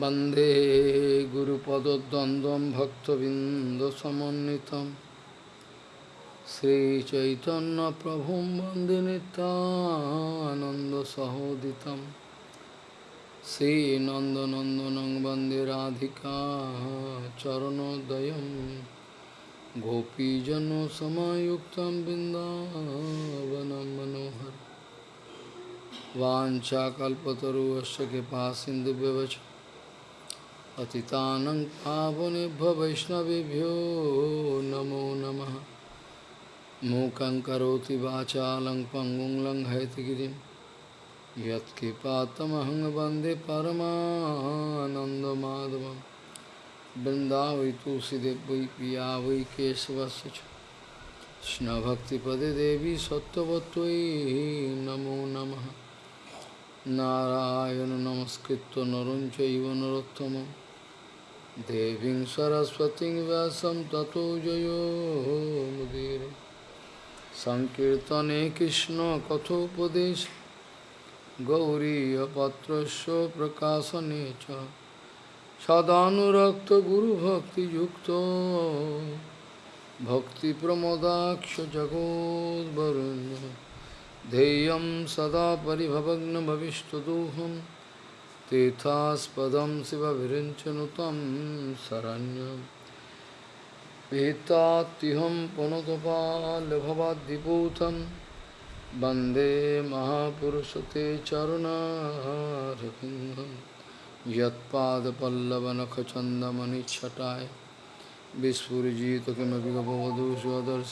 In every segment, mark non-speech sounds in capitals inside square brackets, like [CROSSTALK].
वंदे गुरुपदद्वन्द्वं भक्तबिन्दसमन्वितं श्रीचैतन्यप्रभुं वंदे नितानन्दसहोदितं श्रीनन्दनन्दनं वंदे राधिका चरणोदयं। गोपीजनसमायुक्तं बिन्दावनं मनोहर वाञ्छाकल्पतरुवश्च कृपा सिन्धुव्यवच पतितानं पावनेभ्यो वैष्णवेभ्यो नमो नमः मूकं करोति वाचालं पङ्गुं लङ्घयतिगिरिं यत्कृपातमहं वन्दे परमानन्दमाधवं वृन्दावै तुलसीदेव वै पिया वै केशवस्य च कृष्णभक्तिपदे देवी सत्त्ववत्त्वयि नमो नमः नारायण नमस्कृत्य नरं चैव नरोत्तमं देवी सरस्वती व्यास तथो जो मुदीर। संकर्तने कृष्ण कथोपदेश। गौरीपत्र प्रकाशने सदाक्त गुरुभक्ति भक्ति प्रमोदाक्ष जगोदरुण्य ध्येय सदा पिभवग्न भविष्यदोहम तीर्थास्पदं शिवभिरिञ्चनुतं शरण्यं भीतात्तिहं पुनतपालभवाद्विभूतं। वंदे महापुरुषते चरुणारविन्दं यत्पादपल्लवनखचन्दमनिच्छटाय विस्फुरिजित किमपि गपवधूषदर्श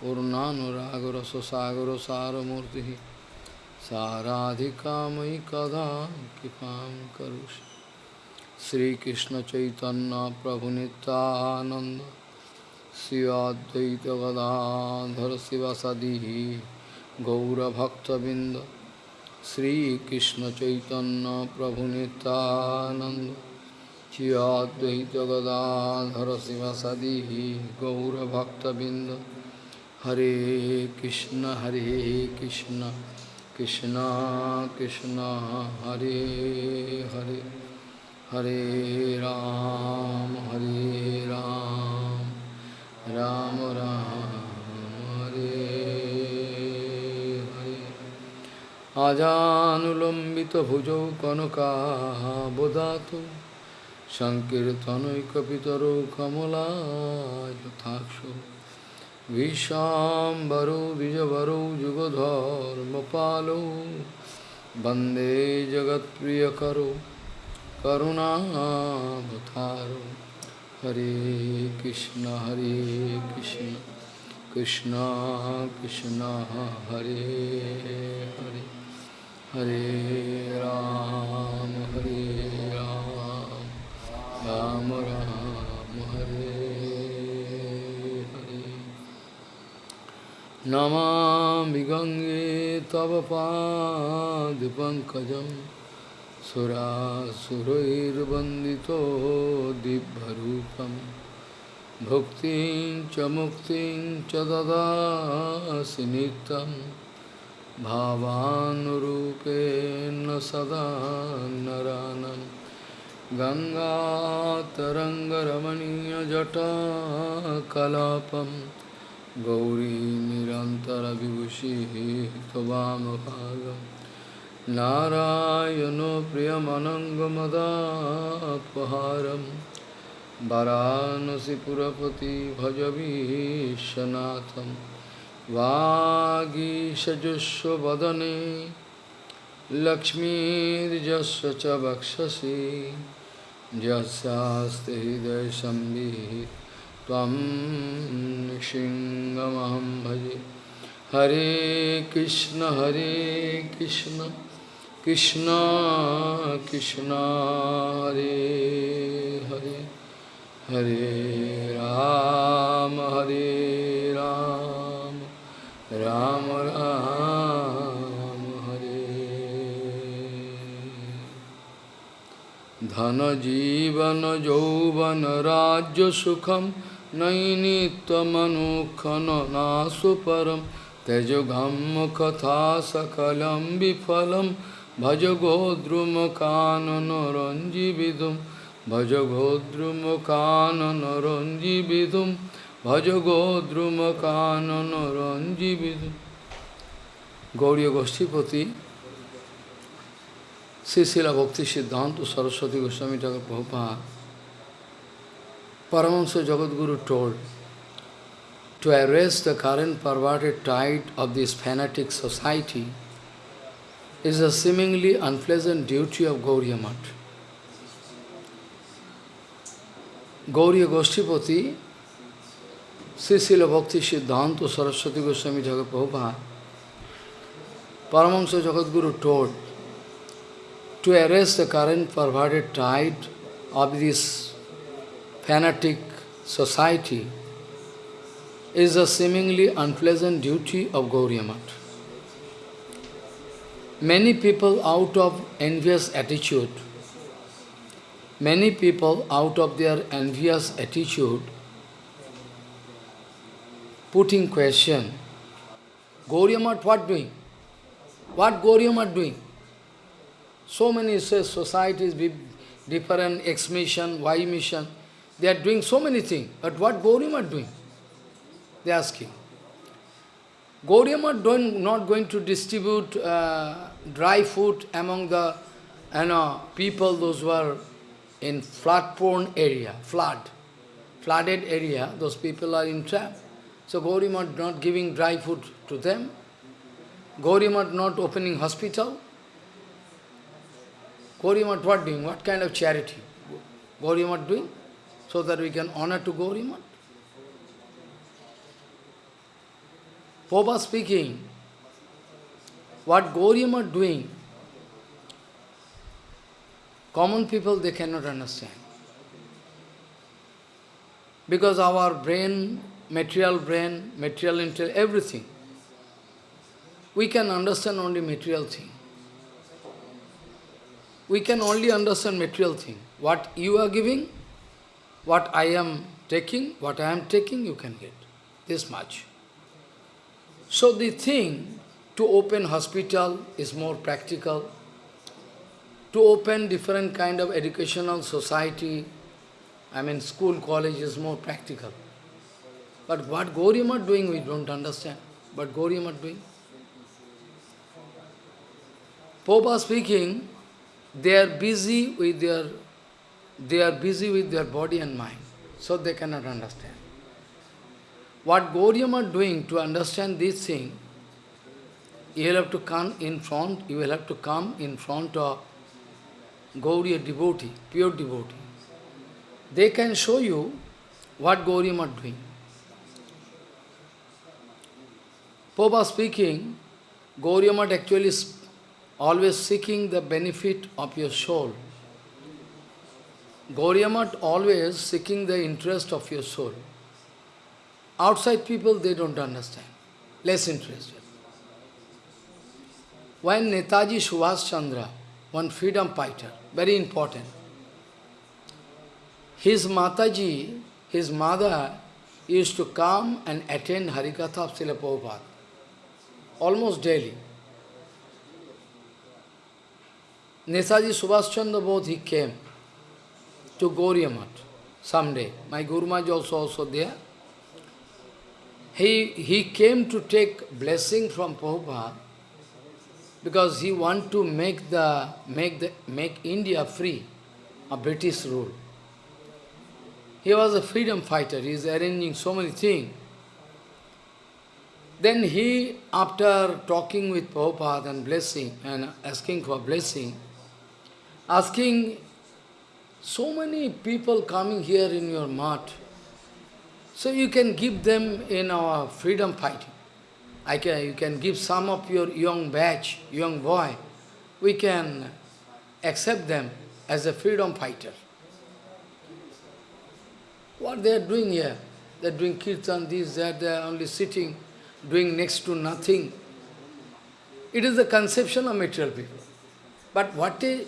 पूर्णानुरागरससागरसारमूर्तिः। साराधिका मयि कदा कृपां करोषि। श्रीकृष्ण चैतन्य प्रभु नित्यानंद श्री गदाधर शिवसदी गौरभक्तबिंद। श्रीकृष्ण चैतन्य प्रभु नित्यानंद श्री गदाधर शिवसदी गौरभक्तबिंद। हरे कृष्ण हरे Krishna. Krishna Krishna Hare Hare Hare Ram Hare Ram Ram Ram Hare Hare Ajanulambita bhujo kanaka bodhato Sankirtanoikapitaro kamala yathaksho विशाम्बरो, द्विजवरो युगधर्मपालो वंदे जगत्प्रियकरो, करुणावतारो। हरे कृष्ण हरे कृष्ण कृष्ण कृष्ण, हरे हरे। हरे राम हरे राम राम राम हरे नमामि गङ्गे तव पादपङ्कजं सुरासुरैर्वन्दितो दिव्यरूपं। भुक्तिं च मुक्तिं च ददासि नित्यं। भावानुरूपेण सदा नरानं। गङ्गातरङ्गरमणीयजटाकलापम् गौरी निरन्तरविभूषिः त्ववामभागं नारायणो प्रियमनङ्गमदापहारं वरानसिपुरपति भजवीशनाथं वागीशजुष्वदने लक्ष्मीर्जस्य च वक्षसि यस्यास्ति हृदयसंवित् त्वं सिंहमहं भजे। हरे कृष्ण हरे कृष्ण कृष्ण कृष्ण, हरे हरे हरे राम हरे राम राम राम, हरे। धन, जीवन, यौवन, राज्य, सुखम नैनित्यमनुखननासु परं त्यजघं कथा सकलं विफलं भज गोद्रुमकाननरञ्जिविदुं भज गोद्रुमकाननरञ्जिविदुं भज गोद्रुमकाननरञ्जिविदुं Gauriya Goshtipati, Sisila Bhakti Siddhanta Saraswati Goswami Thakur Prabhupada, Paramahansa Jagadguru told, to arrest the current perverted tide of this fanatic society is a seemingly unpleasant duty of Gauriya Math. Gauriya Goshtipati, Srila Bhakti Siddhanta Saraswati Goswami Thakur Prabhupada, Paramahansa Jagadguru told to arrest the current perverted tide of this fanatic society is a seemingly unpleasant duty of Gauriya Math. Many people out of envious attitude, many people out of their envious attitude putting question, Gauriya Math what doing? What Gauriya Math doing? So many societies, different X mission, Y mission, they are doing so many things. But what Gauriya Math doing? They are asking. Gauriya Math not going to distribute uh, dry food among the you know, people, those who are in flood-prone area, flood, flooded area, those people are in trap. So Gauriya Math not giving dry food to them. Gauriya Math not opening hospital. Gauriya Math what doing? What kind of charity? Gauriya Math doing? So that we can honor to Gauriya Math. Popa speaking, what Gauriya Math doing, common people they cannot understand. Because our brain, material brain, material intel, everything, we can understand only material thing. We can only understand material thing. What you are giving, what I am taking, what I am taking, you can get. This much. So the thing to open hospital is more practical. To open different kind of educational society, I mean school, college is more practical. But what Gauriya Math doing, we don't understand. But Gauriya Math doing. Popa speaking, they are busy with their they are busy with their body and mind, so they cannot understand. What Gauriya Math doing to understand this thing, you will have to come in front, you will have to come in front of Gauriya devotee, pure devotee. They can show you what Gauriya Math doing. Popa speaking, Gauriya Math actually always seeking the benefit of your soul. Gauriya Math always seeking the interest of your soul. Outside people, they don't understand, less interested. When Netaji Subhash Chandra, one freedom fighter, very important, his Mataji, his mother, used to come and attend Harikatha of Srila Prabhupada, almost daily. Netaji Subhash Chandra both he came to Gauriya Math someday. My Guru Maharaj also also there. He, he came to take blessing from Prabhupada because he want to make the make the make India free of British rule. He was a freedom fighter, he is arranging so many things. Then he, after talking with Prabhupada and blessing and asking for blessing, asking so many people coming here in your mat, so you can give them in our freedom fighting. I can, you can give some of your young batch, young boy, we can accept them as a freedom fighter. What they are doing here? They are doing kirtan, this, that, they are only sitting, doing next to nothing. It is the conception of material people. But what a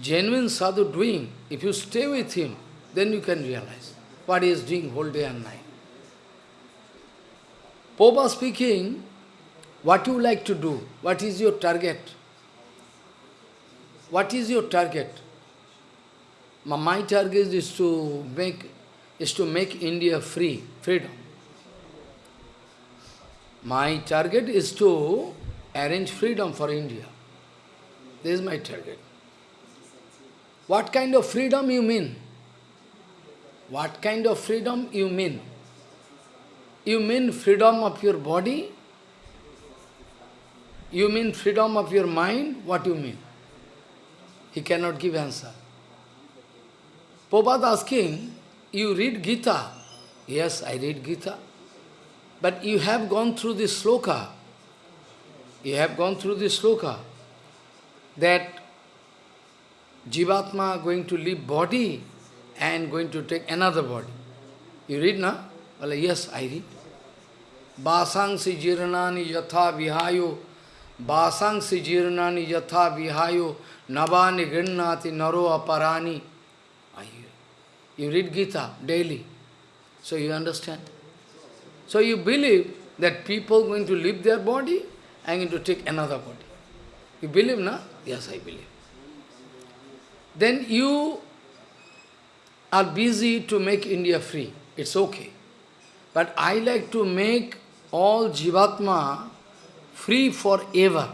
genuine sadhu doing, if you stay with him, then you can realize what he is doing whole day and night. Popa speaking, what you like to do, what is your target? What is your target? My, target is to make is to make India free, freedom. My target is to arrange freedom for India. This is my target. What kind of freedom you mean? What kind of freedom you mean? You mean freedom of your body? You mean freedom of your mind? What you mean? He cannot give answer. Prabhupada asking, you read Gita? Yes, I read Gita. But you have gone through this sloka. You have gone through this sloka that Jivatma going to leave body and going to take another body. You read, na? Well, yes, I read. Basangsi jirnani yatha vihayo Basangsi jirnani yatha vihayo Navani grinnati naro aparani. You read Gita daily, so you understand. So you believe that people going to leave their body and going to take another body. You believe, na? Yes, I believe. Then you are busy to make India free. It's okay. But I like to make all Jivatma free forever.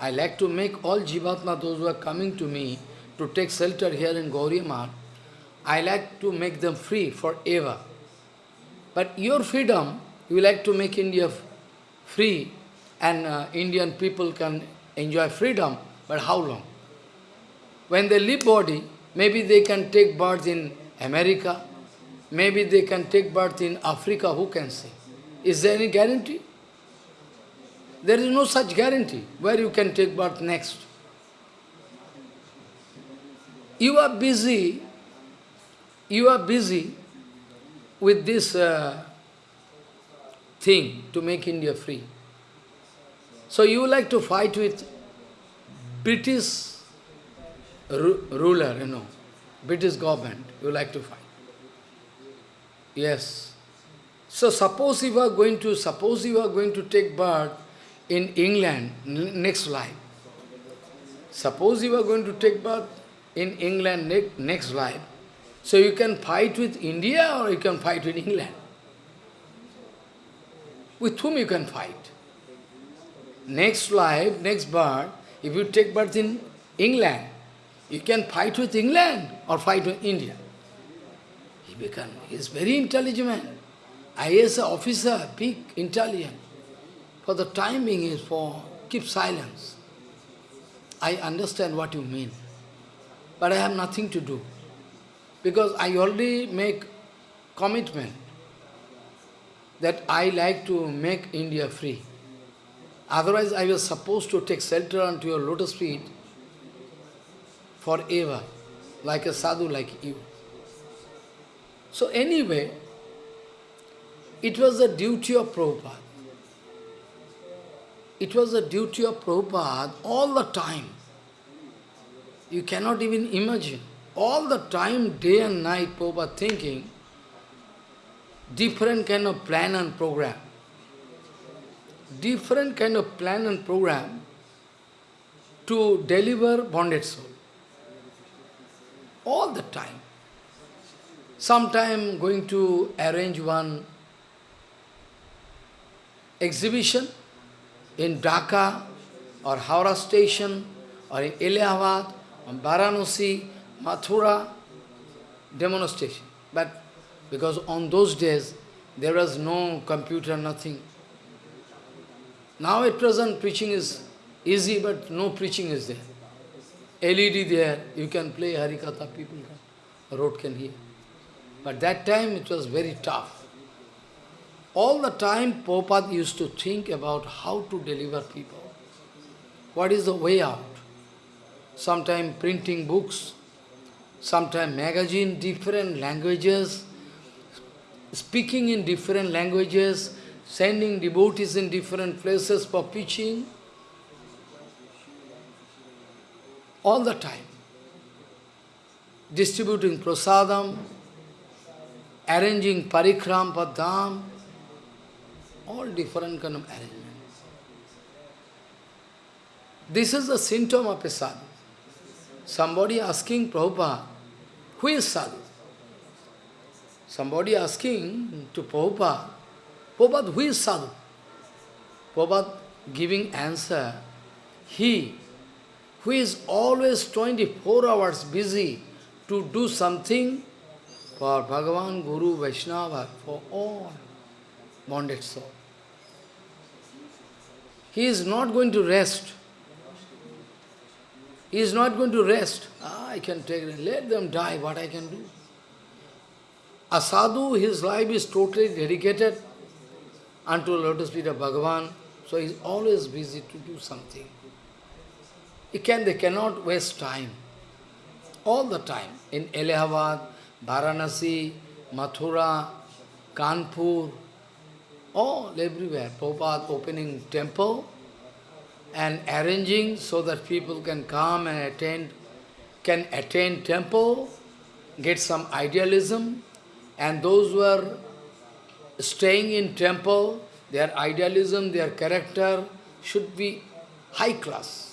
I like to make all Jivatma, those who are coming to me, to take shelter here in Gauriya I like to make them free forever. But your freedom, you like to make India free and uh, Indian people can enjoy freedom, but how long? When they leave body, maybe they can take birth in America, maybe they can take birth in Africa, who can say? Is there any guarantee? There is no such guarantee where you can take birth next. You are busy, you are busy with this uh, thing to make India free. So you like to fight with British ru ruler, you know, British government, you like to fight. Yes. So suppose you are going to, suppose you are going to take birth in England next life. Suppose you are going to take birth in England ne next life. So you can fight with India or you can fight with England. With whom you can fight? Next life, next birth, if you take birth in England, you can fight with England or fight with India. He become, he is very intelligent man. IAS officer, big, intelligent. For the timing is for keep silence. I understand what you mean but I have nothing to do. Because I already make commitment that I like to make India free. Otherwise, I was supposed to take shelter unto your lotus feet forever, like a sadhu like you. So anyway, it was the duty of Prabhupada. It was the duty of Prabhupada all the time you cannot even imagine. All the time, day and night, Prabhupada thinking, different kind of plan and program. Different kind of plan and program to deliver bonded soul. All the time. Sometime going to arrange one exhibition in Dhaka or Howrah station or in Allahabad Varanasi, Mathura, demonstration. But because on those days, there was no computer, nothing. Now at present, preaching is easy, but no preaching is there. LED there, you can play Harikatha, people can, road can hear. But that time it was very tough. All the time Prabhupada used to think about how to deliver people. What is the way out? sometime printing books, sometime magazine, different languages, speaking in different languages, sending devotees in different places for preaching, all the time. Distributing prasadam, arranging parikram padam, all different kind of arrangements. This is the symptom of a sadhu. Somebody asking Prabhupada, who is sadhu? Somebody asking to Prabhupada, Prabhupada, who is sadhu? Prabhupada giving answer, he who is always 24 hours busy to do something for Bhagavan, Guru, Vaishnava, for all bonded soul. He is not going to rest. He is not going to rest. Ah, I can take it. Let them die, what I can do. A sadhu, his life is totally dedicated unto lotus feet of Bhagavan, so he is always busy to do something. He can, they cannot waste time. All the time. In Allahabad, Varanasi, Mathura, Kanpur, all everywhere. Prabhupada opening temple and arranging so that people can come and attend, can attend temple, get some idealism, and those who are staying in temple, their idealism, their character should be high class.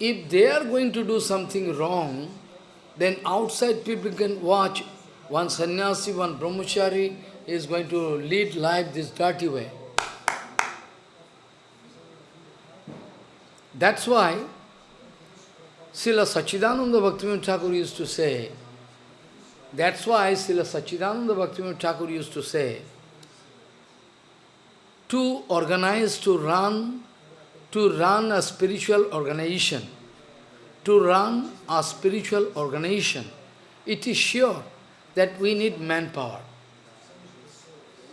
If they are going to do something wrong, then outside people can watch one sannyasi, one brahmachari is going to lead life this dirty way. That's why Srila Sachidananda Bhaktivinoda Thakur used to say, that's why Srila Sachidananda Bhaktivinoda Thakur used to say, to organize, to run, to run a spiritual organization, to run a spiritual organization, it is sure that we need manpower.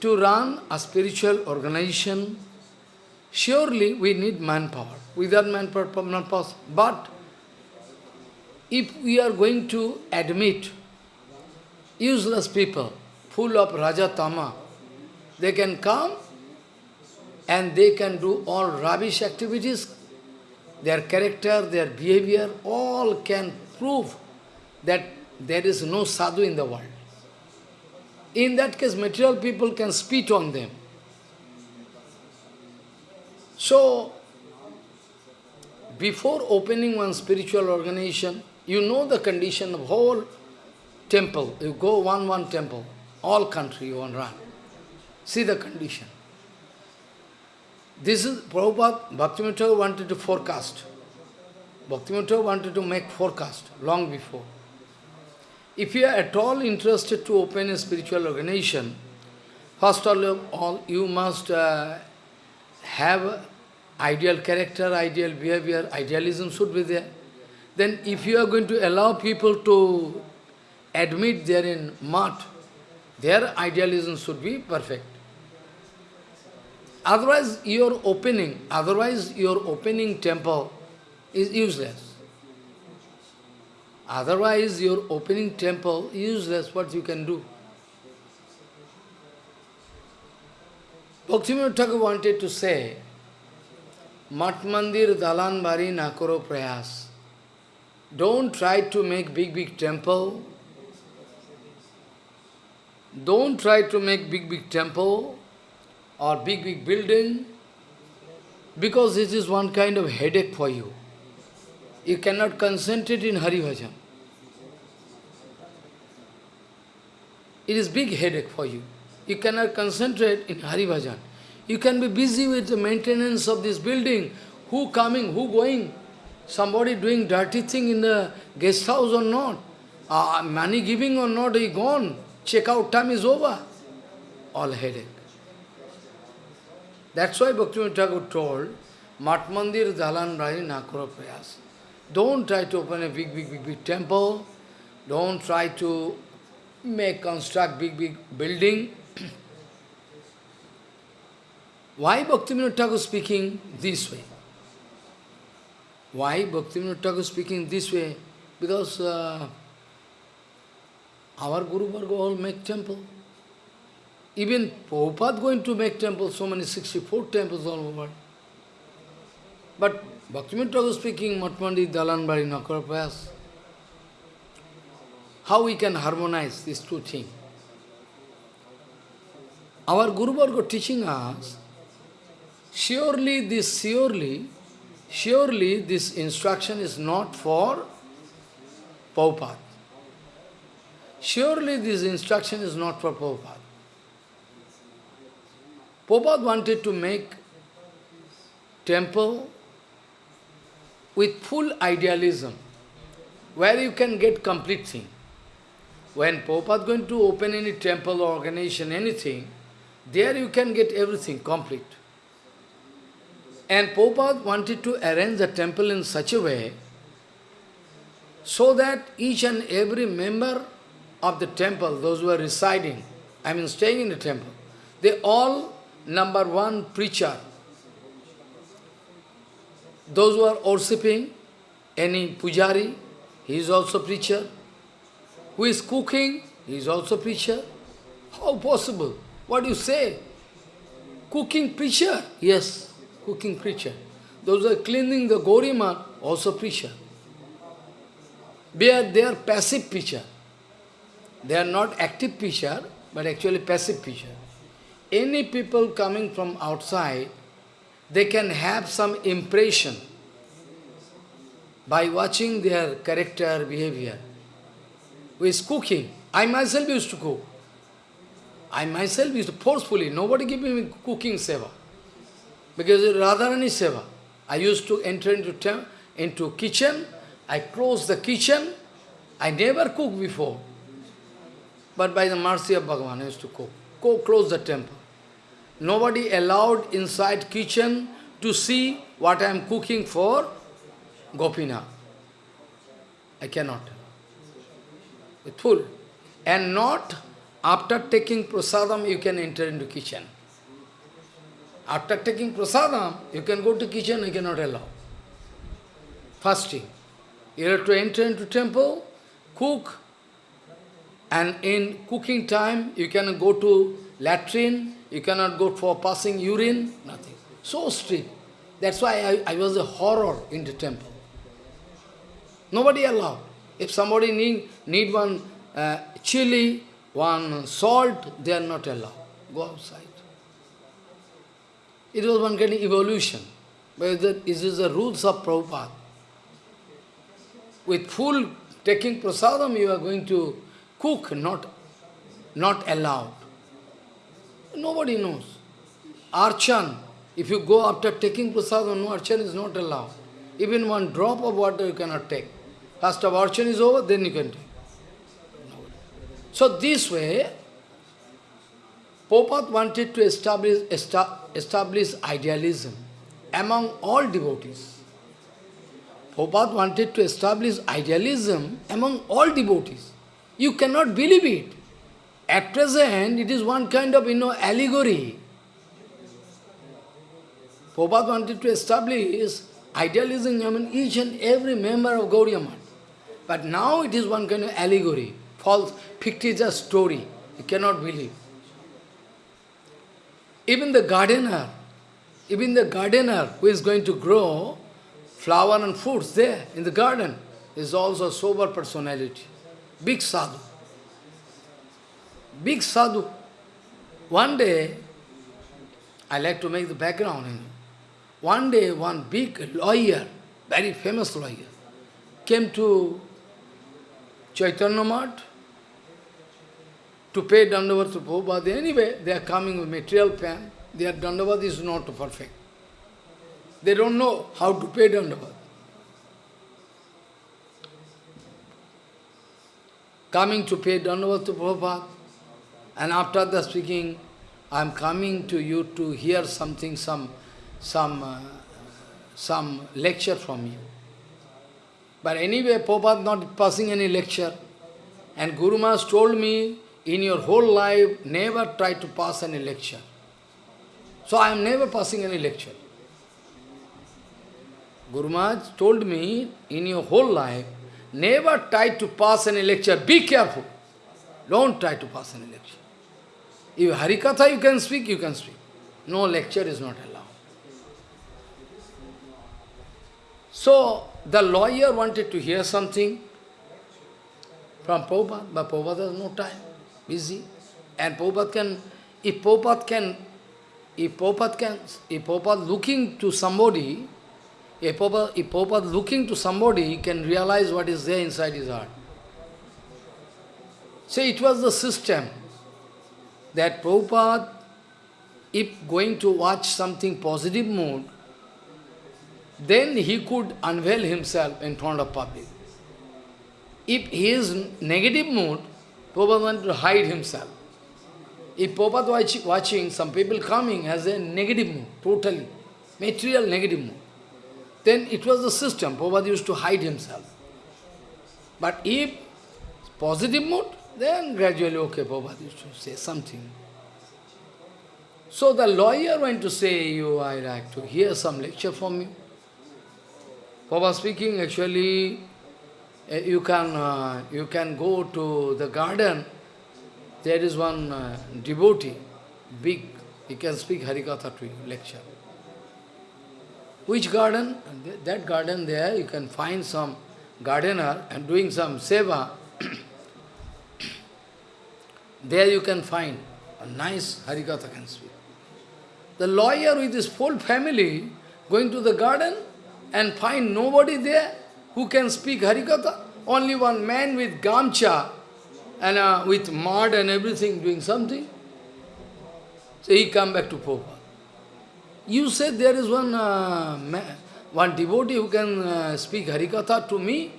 To run a spiritual organization, surely we need manpower. Without manpower, not possible. But if we are going to admit useless people, full of Raja Tama, they can come and they can do all rubbish activities, their character, their behavior, all can prove that there is no sadhu in the world. In that case, material people can spit on them. So, before opening one spiritual organization, you know the condition of whole temple. You go one, one temple, all country you want run. See the condition. This is Prabhupada, Bhaktivinoda wanted to forecast. Bhaktivinoda wanted to make forecast long before. If you are at all interested to open a spiritual organization, first of all, you must uh, have ideal character, ideal behavior, idealism should be there. Then if you are going to allow people to admit they are in mud, their idealism should be perfect. Otherwise, your opening, otherwise your opening temple is useless. Otherwise, your opening temple useless, what you can do. Bhaktivinoda wanted to say, Mat Mandir Dalan Bari Nakoro Prayas. Don't try to make big, big temple. Don't try to make big, big temple or big, big building, because this is one kind of headache for you. You cannot concentrate in Hari Bhajan. It is big headache for you. You cannot concentrate in Hari Bhajan. You can be busy with the maintenance of this building. Who coming, who going? Somebody doing dirty thing in the guest house or not? Uh, money giving or not, he gone. Check out time is over. All headache. That's why Bhaktivinoda Thakur told, Mat Mandir Dalan Rai Nakura Prayas. Don't try to open a big, big, big, big temple. Don't try to make, construct big, big building. [CLEARS THROAT] Why Bhaktivinoda Thakur speaking this way? Why Bhaktivinoda Thakur speaking this way? Because uh, our Guru Varga all make temple. Even Prabhupada going to make temples, so many 64 temples all over. But Bhaktivinoda Thakur speaking, Matmandi, Dalanbari, Nakarapayas, how we can harmonize these two things? Our Guru Varga teaching us, surely this surely surely this instruction is not for Prabhupada. Surely this instruction is not for Prabhupada. Prabhupada wanted to make temple with full idealism, where you can get complete thing. When Prabhupada going to open any temple or organization, anything, there you can get everything complete. And Prabhupada wanted to arrange the temple in such a way so that each and every member of the temple, those who are residing, I mean staying in the temple, they all number one preacher. Those who are worshipping, any pujari, he is also preacher. Who is cooking, he is also preacher. How possible? What do you say? Cooking preacher? Yes, cooking preacher. Those who are cleaning the Gauriya also preacher. They are, they are passive preacher. They are not active preacher, but actually passive preacher. Any people coming from outside, they can have some impression by watching their character, behavior. Is cooking? I myself used to cook. I myself used to forcefully, nobody give me cooking seva. Because Radharani seva. I used to enter into, into kitchen, I close the kitchen, I never cooked before. But by the mercy of Bhagavan, I used to cook. Go close the temple. Nobody allowed inside kitchen to see what I am cooking for Gopina. I cannot. With full. And not after taking prasadam, you can enter into kitchen. After taking prasadam, you can go to kitchen, I cannot allow. Fasting. You have to enter into temple, cook, and in cooking time, you can go to latrine, you cannot go for passing urine, nothing. So strict. That's why I, I was a horror in the temple. Nobody allowed. If somebody need, need one uh, chili, one salt, they are not allowed. Go outside. It was one kind of evolution. But it is the rules of Prabhupada. With full taking prasadam, you are going to cook, not, not allowed. Nobody knows. Archan, if you go after taking prasadam, no archan is not allowed. Even one drop of water you cannot take. First of archan is over, then you can take. So this way, Popat wanted to establish, establish idealism among all devotees. Popat wanted to establish idealism among all devotees. You cannot believe it. At present, it is one kind of, you know, allegory. Prabhupada wanted to establish idealism among each and every member of Gauriya But now it is one kind of allegory, false, fictitious story. You cannot believe. Even the gardener, even the gardener who is going to grow flower and fruits there in the garden is also a sober personality, big sadhu big sadhu. One day, I like to make the background. One day, one big lawyer, very famous lawyer, came to Chaitanya Math to pay Dandavat to Prabhupada. Anyway, they are coming with material pen. Their Dandavat is not perfect. They don't know how to pay Dandavat. Coming to pay Dandavat to Prabhupada. And after the speaking, I am coming to you to hear something, some, some, uh, some lecture from you. But anyway, Prabhupada not passing any lecture. And Guru Maharaj told me, in your whole life, never try to pass any lecture. So I am never passing any lecture. Guru Maharaj told me, in your whole life, never try to pass any lecture. Be careful. Don't try to pass any lecture. If Harikatha you can speak, you can speak. No lecture is not allowed. So, the lawyer wanted to hear something from Prabhupada, but Prabhupada has no time, busy. And Prabhupada can, if Prabhupada can, if Prabhupada can, if Prabhupada looking to somebody, If Prabhupada, if Prabhupada looking to somebody, he can realize what is there inside his heart. So it was the system that Prabhupada, if going to watch something positive mood, then he could unveil himself in front of public. If he is negative mood, Prabhupada wanted to hide himself. If Prabhupada watch, watching, some people coming has a negative mood, totally, material negative mood, then it was the system, Prabhupada used to hide himself. But if positive mood, then gradually, okay, Prabhupada used to say something. So the lawyer went to say, you, I like to hear some lecture from you. Prabhupada speaking, actually, uh, you can, uh, you can go to the garden, there is one uh, devotee, big, he can speak Harikatha to you, lecture. Which garden? That garden there, you can find some gardener and doing some seva. [CLEARS THROAT] there you can find a nice Harikatha can speak. The lawyer with his whole family going to the garden and find nobody there who can speak Harikatha. Only one man with gamcha and uh, with mud and everything doing something. So he come back to Prabhupada. You said there is one uh, man, one devotee who can uh, speak Harikatha to me,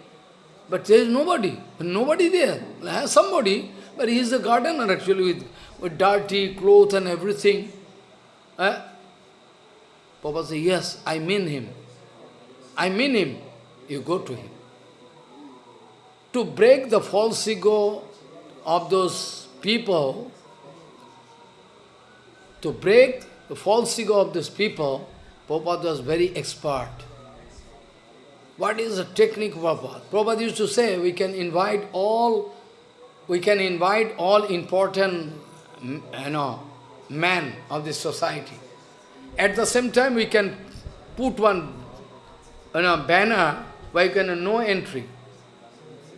but there is nobody. Nobody there. Somebody, but he is a gardener actually with, with dirty clothes and everything. Eh? Papa said, yes, I mean him. I mean him. You go to him. To break the false ego of those people, to break the false ego of these people, Prabhupada was very expert. What is the technique of Prabhupada? Prabhupada used to say, we can invite all, we can invite all important, you know, men of this society. At the same time, we can put one you know, banner where you can uh, no entry.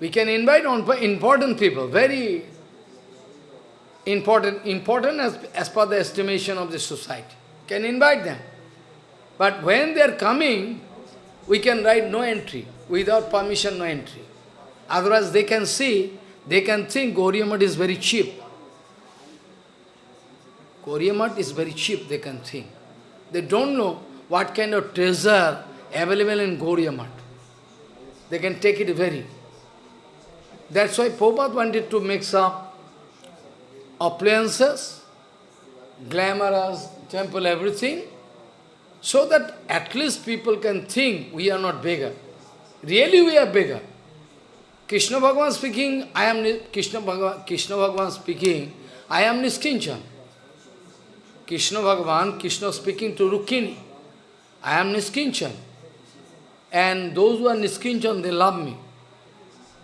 We can invite on important people, very important, important as, as per the estimation of the society. Can invite them. But when they are coming, we can write no entry. Without permission, no entry. Otherwise, they can see, they can think Gauriya is very cheap. Gauriya is very cheap, they can think. They don't know what kind of treasure available in Gauriya They can take it very. That's why Prabhupada wanted to make some appliances, glamorous, temple, everything, so that at least people can think we are not beggar. Really we are beggar. Krishna Bhagavan speaking, I am Krishna Bhagavan, Krishna Bhagavan speaking, I am Niskinchan. Krishna Bhagavan, Krishna speaking to Rukmini, I am Niskinchan. And those who are Niskinchan, they love me.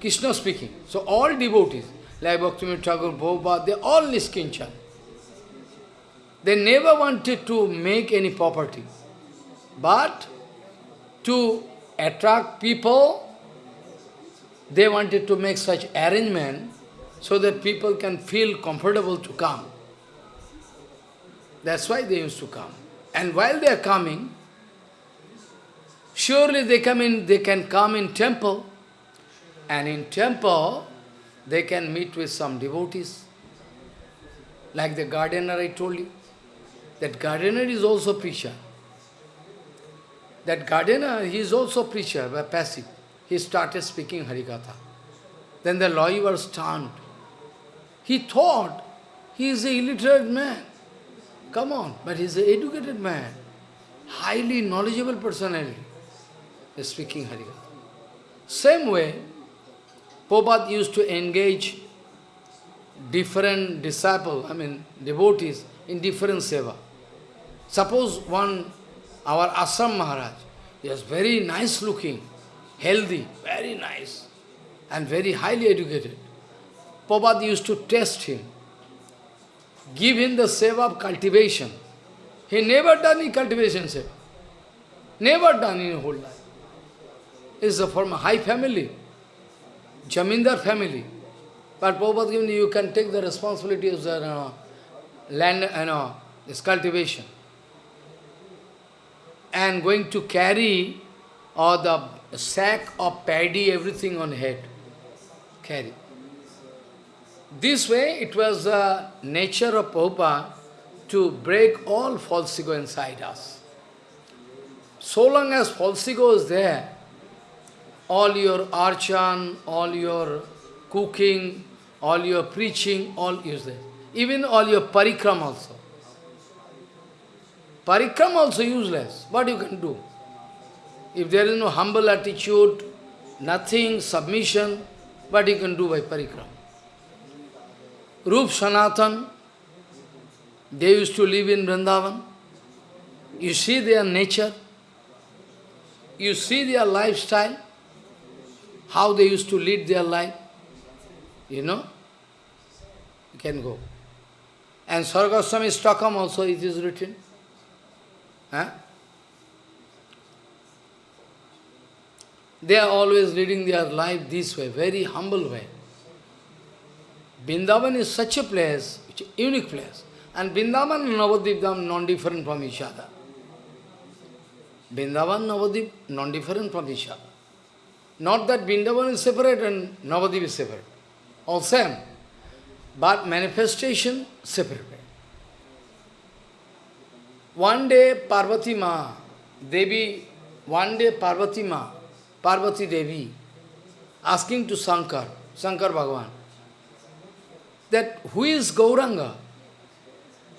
Krishna speaking. So all devotees, like Bhaktivinoda Thakur, Prabhupada, they all Niskinchan. They never wanted to make any property. But to attract people, they wanted to make such arrangement so that people can feel comfortable to come. That's why they used to come. And while they are coming, surely they come in, they can come in temple, and in temple, they can meet with some devotees. Like the gardener I told you. That gardener is also preacher. That gardener, he is also preacher, but passive. He started speaking Harikatha. Then the lawyer was stunned. He thought he is a illiterate man. Come on, but he is an educated man, highly knowledgeable personality, is speaking Harikatha. Same way, Prabhupada used to engage different disciples, I mean devotees, in different seva. Suppose one, our Assam Maharaj, he was very nice looking, healthy, very nice, and very highly educated. Prabhupada used to test him give him the seva of cultivation. He never done any cultivation seva. Never done in whole life. Is from a high family, Jamindar family. But Prabhupada you can take the responsibility of the uh, land, you know, this cultivation. And going to carry or the sack of paddy, everything on head, carry. This way, it was the nature of Prabhupada to break all false ego inside us. So long as false ego is there, all your archan, all your cooking, all your preaching, all is there. Even all your parikram also. Parikram also useless. What you can do? If there is no humble attitude, nothing, submission, what you can do by parikram? Rup Sanatan, they used to live in Vrindavan. You see their nature, you see their lifestyle, how they used to lead their life, you know, you can go. And Sargaswami Stockholm also it is written. Huh? They are always leading their life this way, very humble way. Vrindavan is such a place, unique place. And Vrindavan and Navadvip Dham non-different from each other. Vrindavan, Navadvip, non-different from each other. Not that Vrindavan is separate and Navadvip is separate. All same. But manifestation separate. One day Parvati Ma, Devi, one day Parvati Ma, Parvati Devi, asking to Shankar, Shankar Bhagavan, that who is Gauranga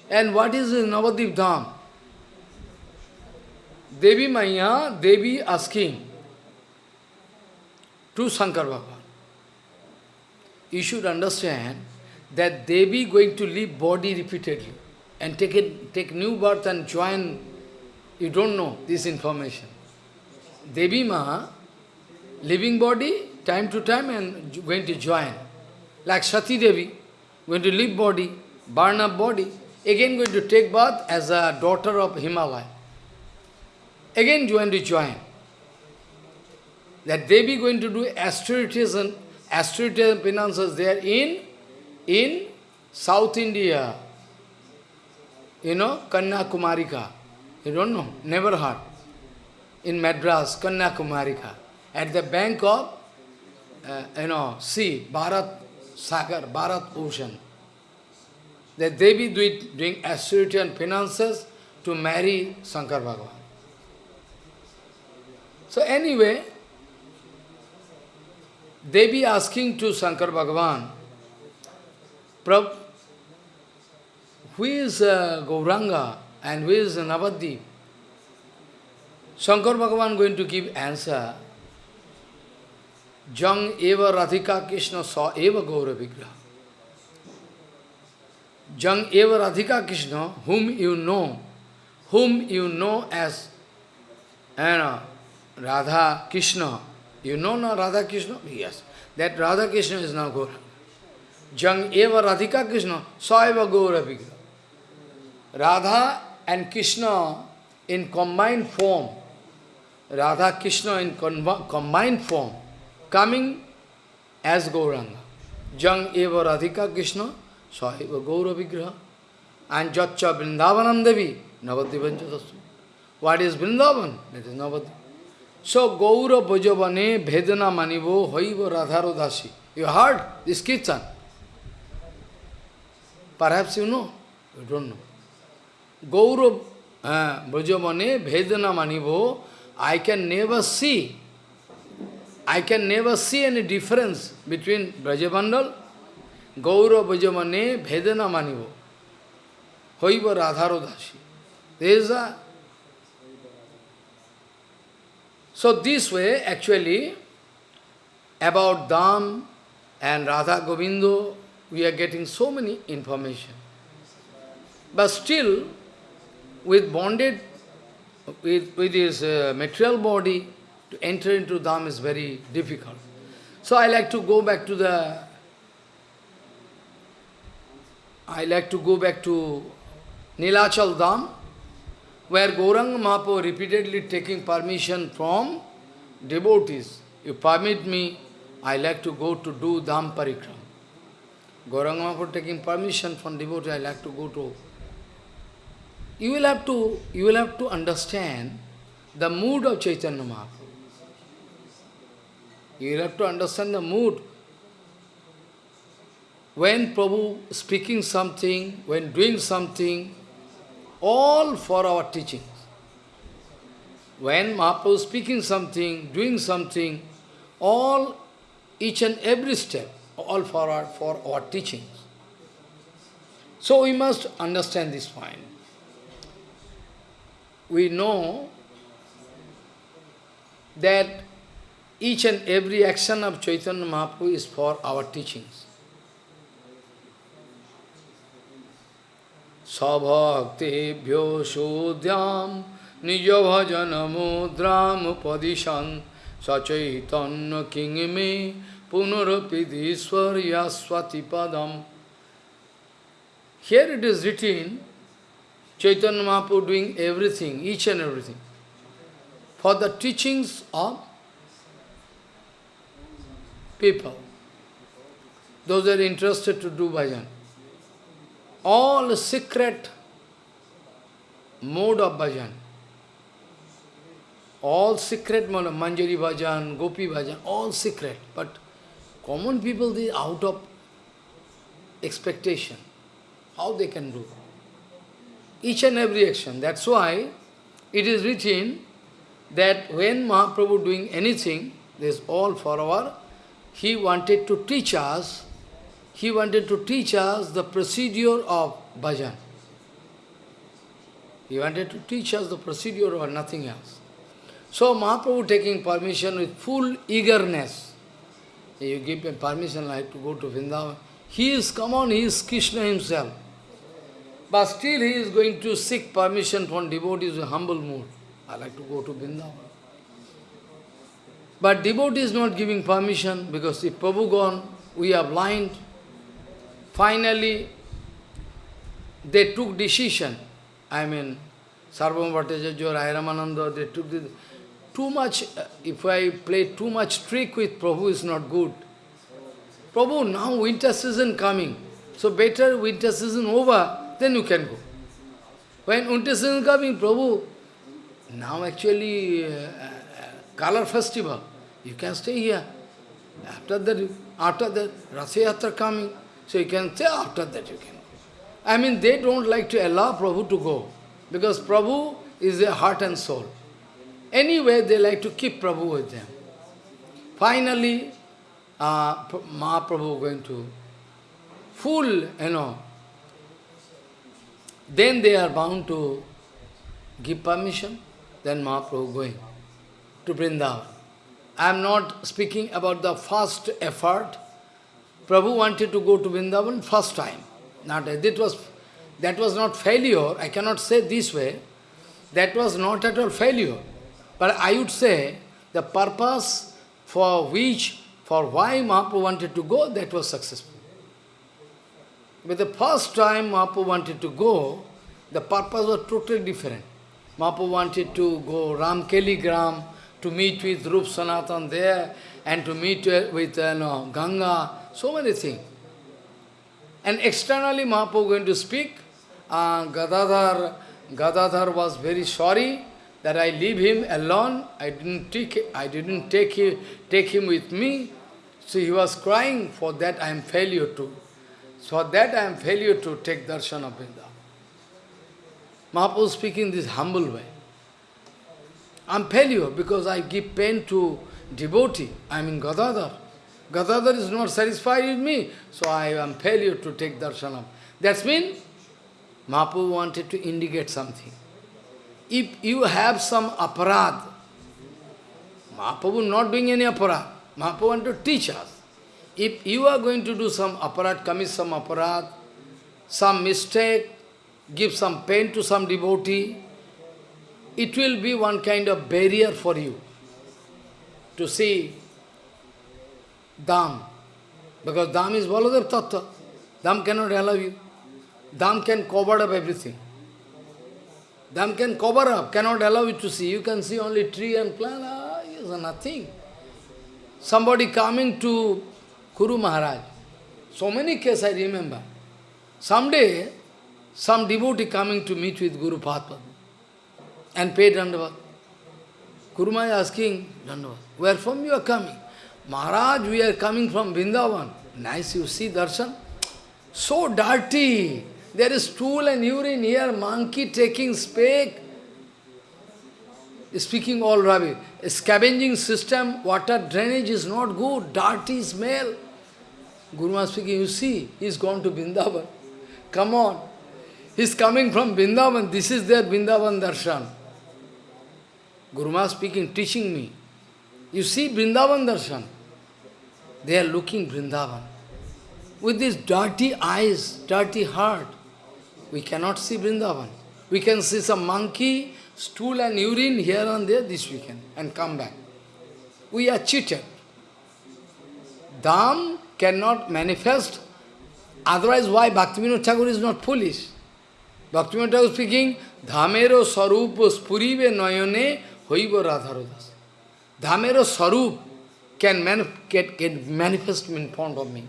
and what is Navadip Dham? Devi Maya, Devi asking to Shankar Bhagavan. You should understand that Devi going to leave body repeatedly and take it, take new birth and join, you don't know this information. Devi Ma, living body, time to time and going to join. Like Sati Devi, going to leave body, burn up body, again going to take birth as a daughter of Himalaya. Again going to join. That Devi going to do austerities and penances there in, in South India, you know, Kanyakumarika. You don't know, never heard. In Madras, Kanyakumarika. At the bank of, uh, you know, sea, Bharat Sagar, Bharat Ocean. That Devi doing austerity and penances to marry Shankar Bhagavan. So anyway, Devi asking to Shankar Bhagavan, Prabhu, who is uh, Gauranga and who is Navadip? Shankar Bhagavan going to give answer. Jang eva Radhika Krishna saw eva Gaura Vigraha. Jang eva Radhika Krishna, whom you know, whom you know as you uh, know, Radha Krishna. You know now Radha Krishna? Yes. That Radha Krishna is now Gaura. Jang eva Radhika Krishna, saw eva Gaura Vigraha. Radha and Krishna in combined form, Radha Krishna in combined form, coming as Gauranga. Jang eva Radhika Krishna, Sahiva Gaura Vigraha. And Jatcha Vrindavanam Devi, Navadivanchatasu. What is Vrindavan? That is Navadi. So Gaura Bhajavane Bhedana Manivo Hoiva Radharo Dasi. You heard this kirtan? Perhaps you know, you don't know. Gaurav uh, Brajamane Vedana Manivo, I can never see, I can never see any difference between Brajabandal, Gaurav Brajamane Vedana Manivo, Hoiva Radharodasi. There is a... So this way, actually, about Dham and Radha Govindo, we are getting so many information. But still, with bonded, with, with his uh, material body, to enter into Dham is very difficult. So I like to go back to the, I like to go back to Nilachal Dham, where Gauranga Mahaprabhu repeatedly taking permission from devotees. You permit me, I like to go to do Dham Parikram. Gauranga Mahaprabhu taking permission from devotee, I like to go to you will have to you will have to understand the mood of Chaitanya Mahaprabhu. You have to understand the mood. When Prabhu speaking something, when doing something, all for our teachings. When Mahaprabhu speaking something, doing something, all, each and every step, all for our, for our teachings. So we must understand this point. We know that each and every action of Chaitanya Mahaprabhu is for our teachings. Sabhaktebhyo shodhyam nijo bhajana mudram padishan sachaitanya kingme punarapidiswar swati padam. Here it is written, Chaitanya Mahaprabhu doing everything, each and everything, for the teachings of people, those are interested to do bhajan. All secret mode of bhajan, all secret mode Manjari bhajan, Gopi bhajan, all secret. But common people, they out of expectation. How they can do? Each and every action. That's why it is written that when Mahaprabhu doing anything, this all for our he wanted to teach us, he wanted to teach us the procedure of bhajan. He wanted to teach us the procedure or nothing else. So Mahaprabhu taking permission with full eagerness. You give him permission I like to go to Vrindavan. He is, come on, he is Krishna himself. But still he is going to seek permission from devotees in humble mood. I like to go to Vrindavan. But devotee is not giving permission because if Prabhu gone, we are blind. Finally, they took decision. I mean, Sarvabhauma Bhattacharya or Ramananda, they took the, too much, uh, if I play too much trick with Prabhu is not good. Prabhu, now winter season coming, so better winter season over, then you can go. When winter season coming, Prabhu, now actually uh, color festival. You can stay here. After that, after that, Rasayatra coming, so you can stay after that you can. I mean, they don't like to allow Prabhu to go, because Prabhu is their heart and soul. Anyway, they like to keep Prabhu with them. Finally, uh, Mahaprabhu going to full, you know, then they are bound to give permission, then Mahaprabhu going to Vrindavan. I am not speaking about the first effort. Prabhu wanted to go to Vrindavan first time. Not, that, was, that was not failure. I cannot say this way. That was not at all failure. But I would say the purpose for which, for why Mahaprabhu wanted to go, that was successful. But the first time Mahaprabhu wanted to go, the purpose was totally different. Mahaprabhu wanted to go Ramkeli Gram, to meet with Rup Sanatan there, and to meet with uh, no, Ganga, so many things. And externally Mahaprabhu going to speak, uh, Gadadhar, Gadadhar was very sorry that I leave him alone, I didn't take, I didn't take him, take him with me, so he was crying, for that I am failure to. For that I am failure to take darshan of Vrindavan. Mahaprabhu speaking this humble way. I'm failure because I give pain to devotee. I mean Gadadhar. Gadadhar is not satisfied with me, so I am failure to take darshanam. That's mean Mahaprabhu wanted to indicate something. If you have some aparad, Mahaprabhu not doing any aparad, Mahaprabhu want to teach us. If you are going to do some aparad, commit some aparad, some mistake, give some pain to some devotee, it will be one kind of barrier for you to see Dham. Because Dham is Baladev Tattva. Dham cannot allow you. Dham can cover up everything. Dham can cover up, cannot allow you to see. You can see only tree and plant, ah, is nothing. Somebody coming to Guru Maharaj. So many cases I remember. Someday, some devotee coming to meet with Guru Padma and pay Dandavat. Kuruma is asking, Dandavat, where from you are coming? Maharaj, we are coming from Vrindavan. Nice, you see darshan? So dirty. There is stool and urine here, monkey taking speck. Speaking all rubbish. Scavenging system, water drainage is not good, dirty smell. Guru speaking, you see, he's gone to Vrindavan. Come on. He's coming from Vrindavan. This is their Vrindavan darshan. Guru Maharaj speaking, teaching me. You see Vrindavan darshan. They are looking Vrindavan. With these dirty eyes, dirty heart, we cannot see Vrindavan. We can see some monkey, stool and urine here and there this weekend and come back. We are cheated. Dham cannot manifest. Otherwise, why Bhaktivinoda Thakur is not foolish? Bhaktivinoda Thakur speaking, Dhamero sarup spurive noyone hoiva radharodas. Dhamero sarup can, get manifest in front of me.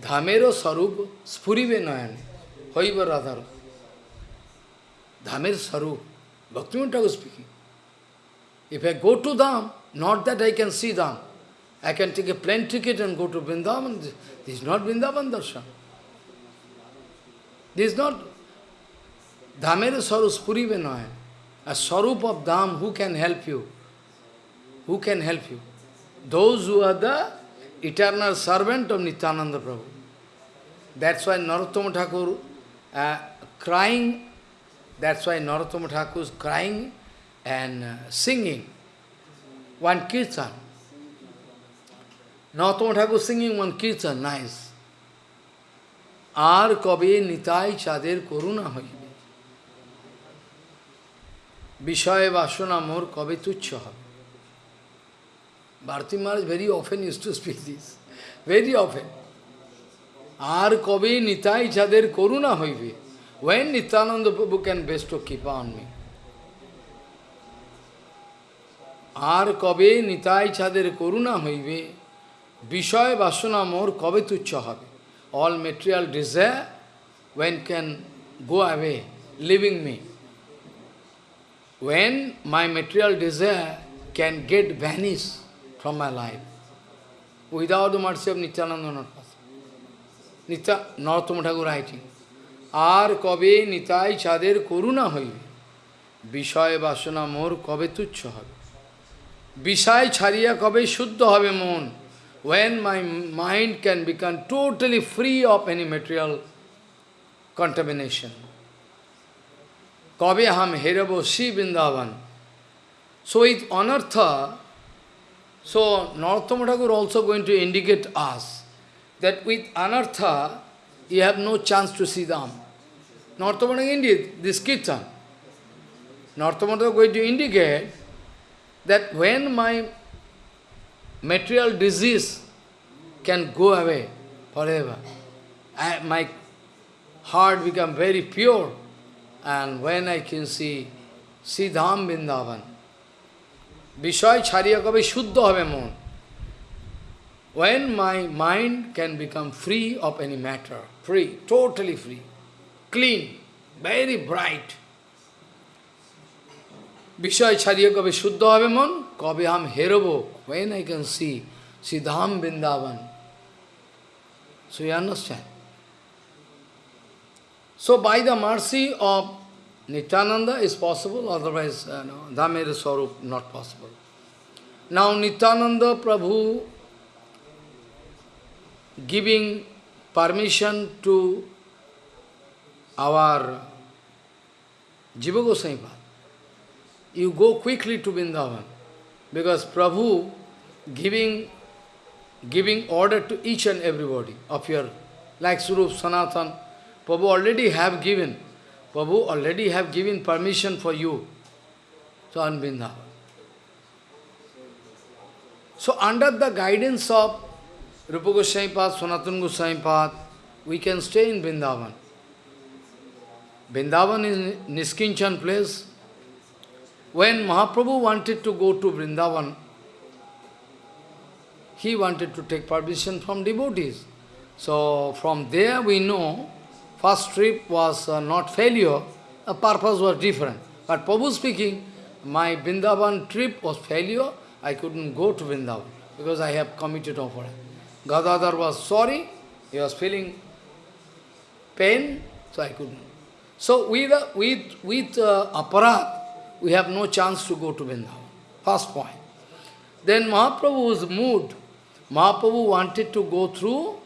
Dhamero sarup spurive noyone hoiva radharodas. Dhamer Sarup. Bhaktivinoda Thakur speaking. If I go to Dham, not that I can see Dham. I can take a plane ticket and go to Vrindavan. This is not Vrindavan darshan. This is not Dhamere Sarup Spuri Venoy. A Sarup of Dham, who can help you? Who can help you? Those who are the eternal servant of Nityananda Prabhu. That's why Narottama Thakur uh, crying that's why Narottama Thakur is crying and uh, singing one kirtan. Narottama Thakur singing one kirtan, nice. আর কবে নিতাই চাঁদের করুণা হইবে বিষয় বাসনা মোর কবে তুচ্ছ হবে? Bharati Maharaj very often use to speak this very often আর কবে নিতাই যাদের করুণা হইবে when Nityananda Prabhu can best kripa on me আর কবে নিতাই ছাদের করুণা হইবে, বিষয় বাসনা মোর কবে তুচ্ছ হবে? All material desire when can go away leaving me when my material desire can get vanished from my life without the mercy of Nityananda not possible Nitya Narottama Thakur writing আর কবে নিতাই চাঁদের করুণা হইবে বিষয় বাসনা মোর কবে তুচ্ছ হবে বিষয় ছাড়িয়া কবে শুদ্ধ হবে মন when my mind can become totally free of any material contamination. Kabeham Herabo Si Vrindavan. So with Anartha, so Narottam Thakur also going to indicate us that with Anartha, you have no chance to see them. Narottam indeed, this Kirtan. Narottam going to indicate that when my material disease can go away forever, I, my heart become very pure, and when I can see Siddham Vrindavan, Vishay Chariya Kabe Shuddha Have Mon. When my mind can become free of any matter, free, totally free, clean, very bright. Vishay Chariya Kabe Shuddha Have Mon, Kabe Ham Herabo. When I can see Siddham Vrindavan. So you understand? So by the mercy of Nityananda is possible, otherwise uh, no, Swarup not possible. Now Nityananda Prabhu giving permission to our Jiva Goswami You go quickly to Vrindavan, because Prabhu giving, giving order to each and everybody of your, like Surup Sanatan, Prabhu already have given, Prabhu already have given permission for you to on Vrindavan. So under the guidance of Rupa Goswami Pad, Sanatana Goswami Pad, we can stay in Vrindavan. Vrindavan is Niskinchan place. When Mahaprabhu wanted to go to Vrindavan, he wanted to take permission from devotees. So from there we know, first trip was uh, not failure, the purpose was different. But Prabhu speaking, my Vrindavan trip was failure, I couldn't go to Vrindavan. because I have committed offering. Gadadhar was sorry, he was feeling pain, so I couldn't. So with, uh, with, with uh, aparat, we have no chance to go to Vrindavan. First point. Then Mahaprabhu was moved. Mahaprabhu wanted to go through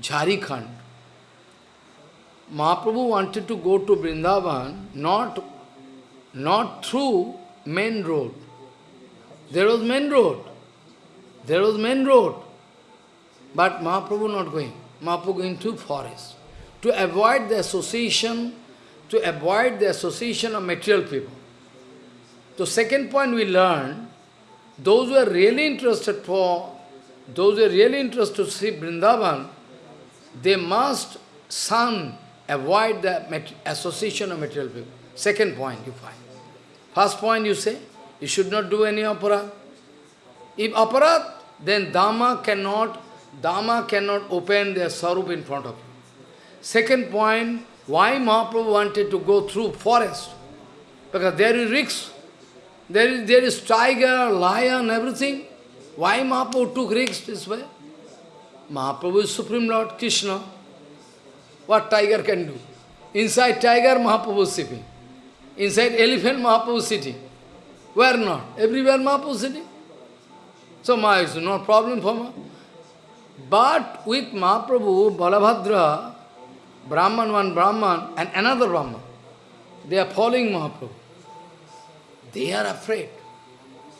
Jharkhand. Mahaprabhu wanted to go to Vrindavan, not, not through main road. There was main road. There was main road. But Mahaprabhu not going. Mahaprabhu going to forest. To avoid the association, to avoid the association of material people. The second point we learned, those who are really interested for, those who are really interested to see Vrindavan, they must shun, avoid the association of material people. Second point you find. First point you say, you should not do any aparat. If aparat, then Dhamma cannot, Dhamma cannot open their sarup in front of you. Second point, why Mahaprabhu wanted to go through forest? Because there is risk. There is, there is tiger, lion, everything. Why Mahaprabhu took risks this way? Mahaprabhu is Supreme Lord, Krishna. What tiger can do? Inside tiger, Mahaprabhu sitting. Inside elephant, Mahaprabhu sitting. Where not? Everywhere Mahaprabhu sitting. So Maya is no problem for me. But with Mahaprabhu, Balabhadra, Brahman, one Brahman, and another Brahman, they are following Mahaprabhu. They are afraid.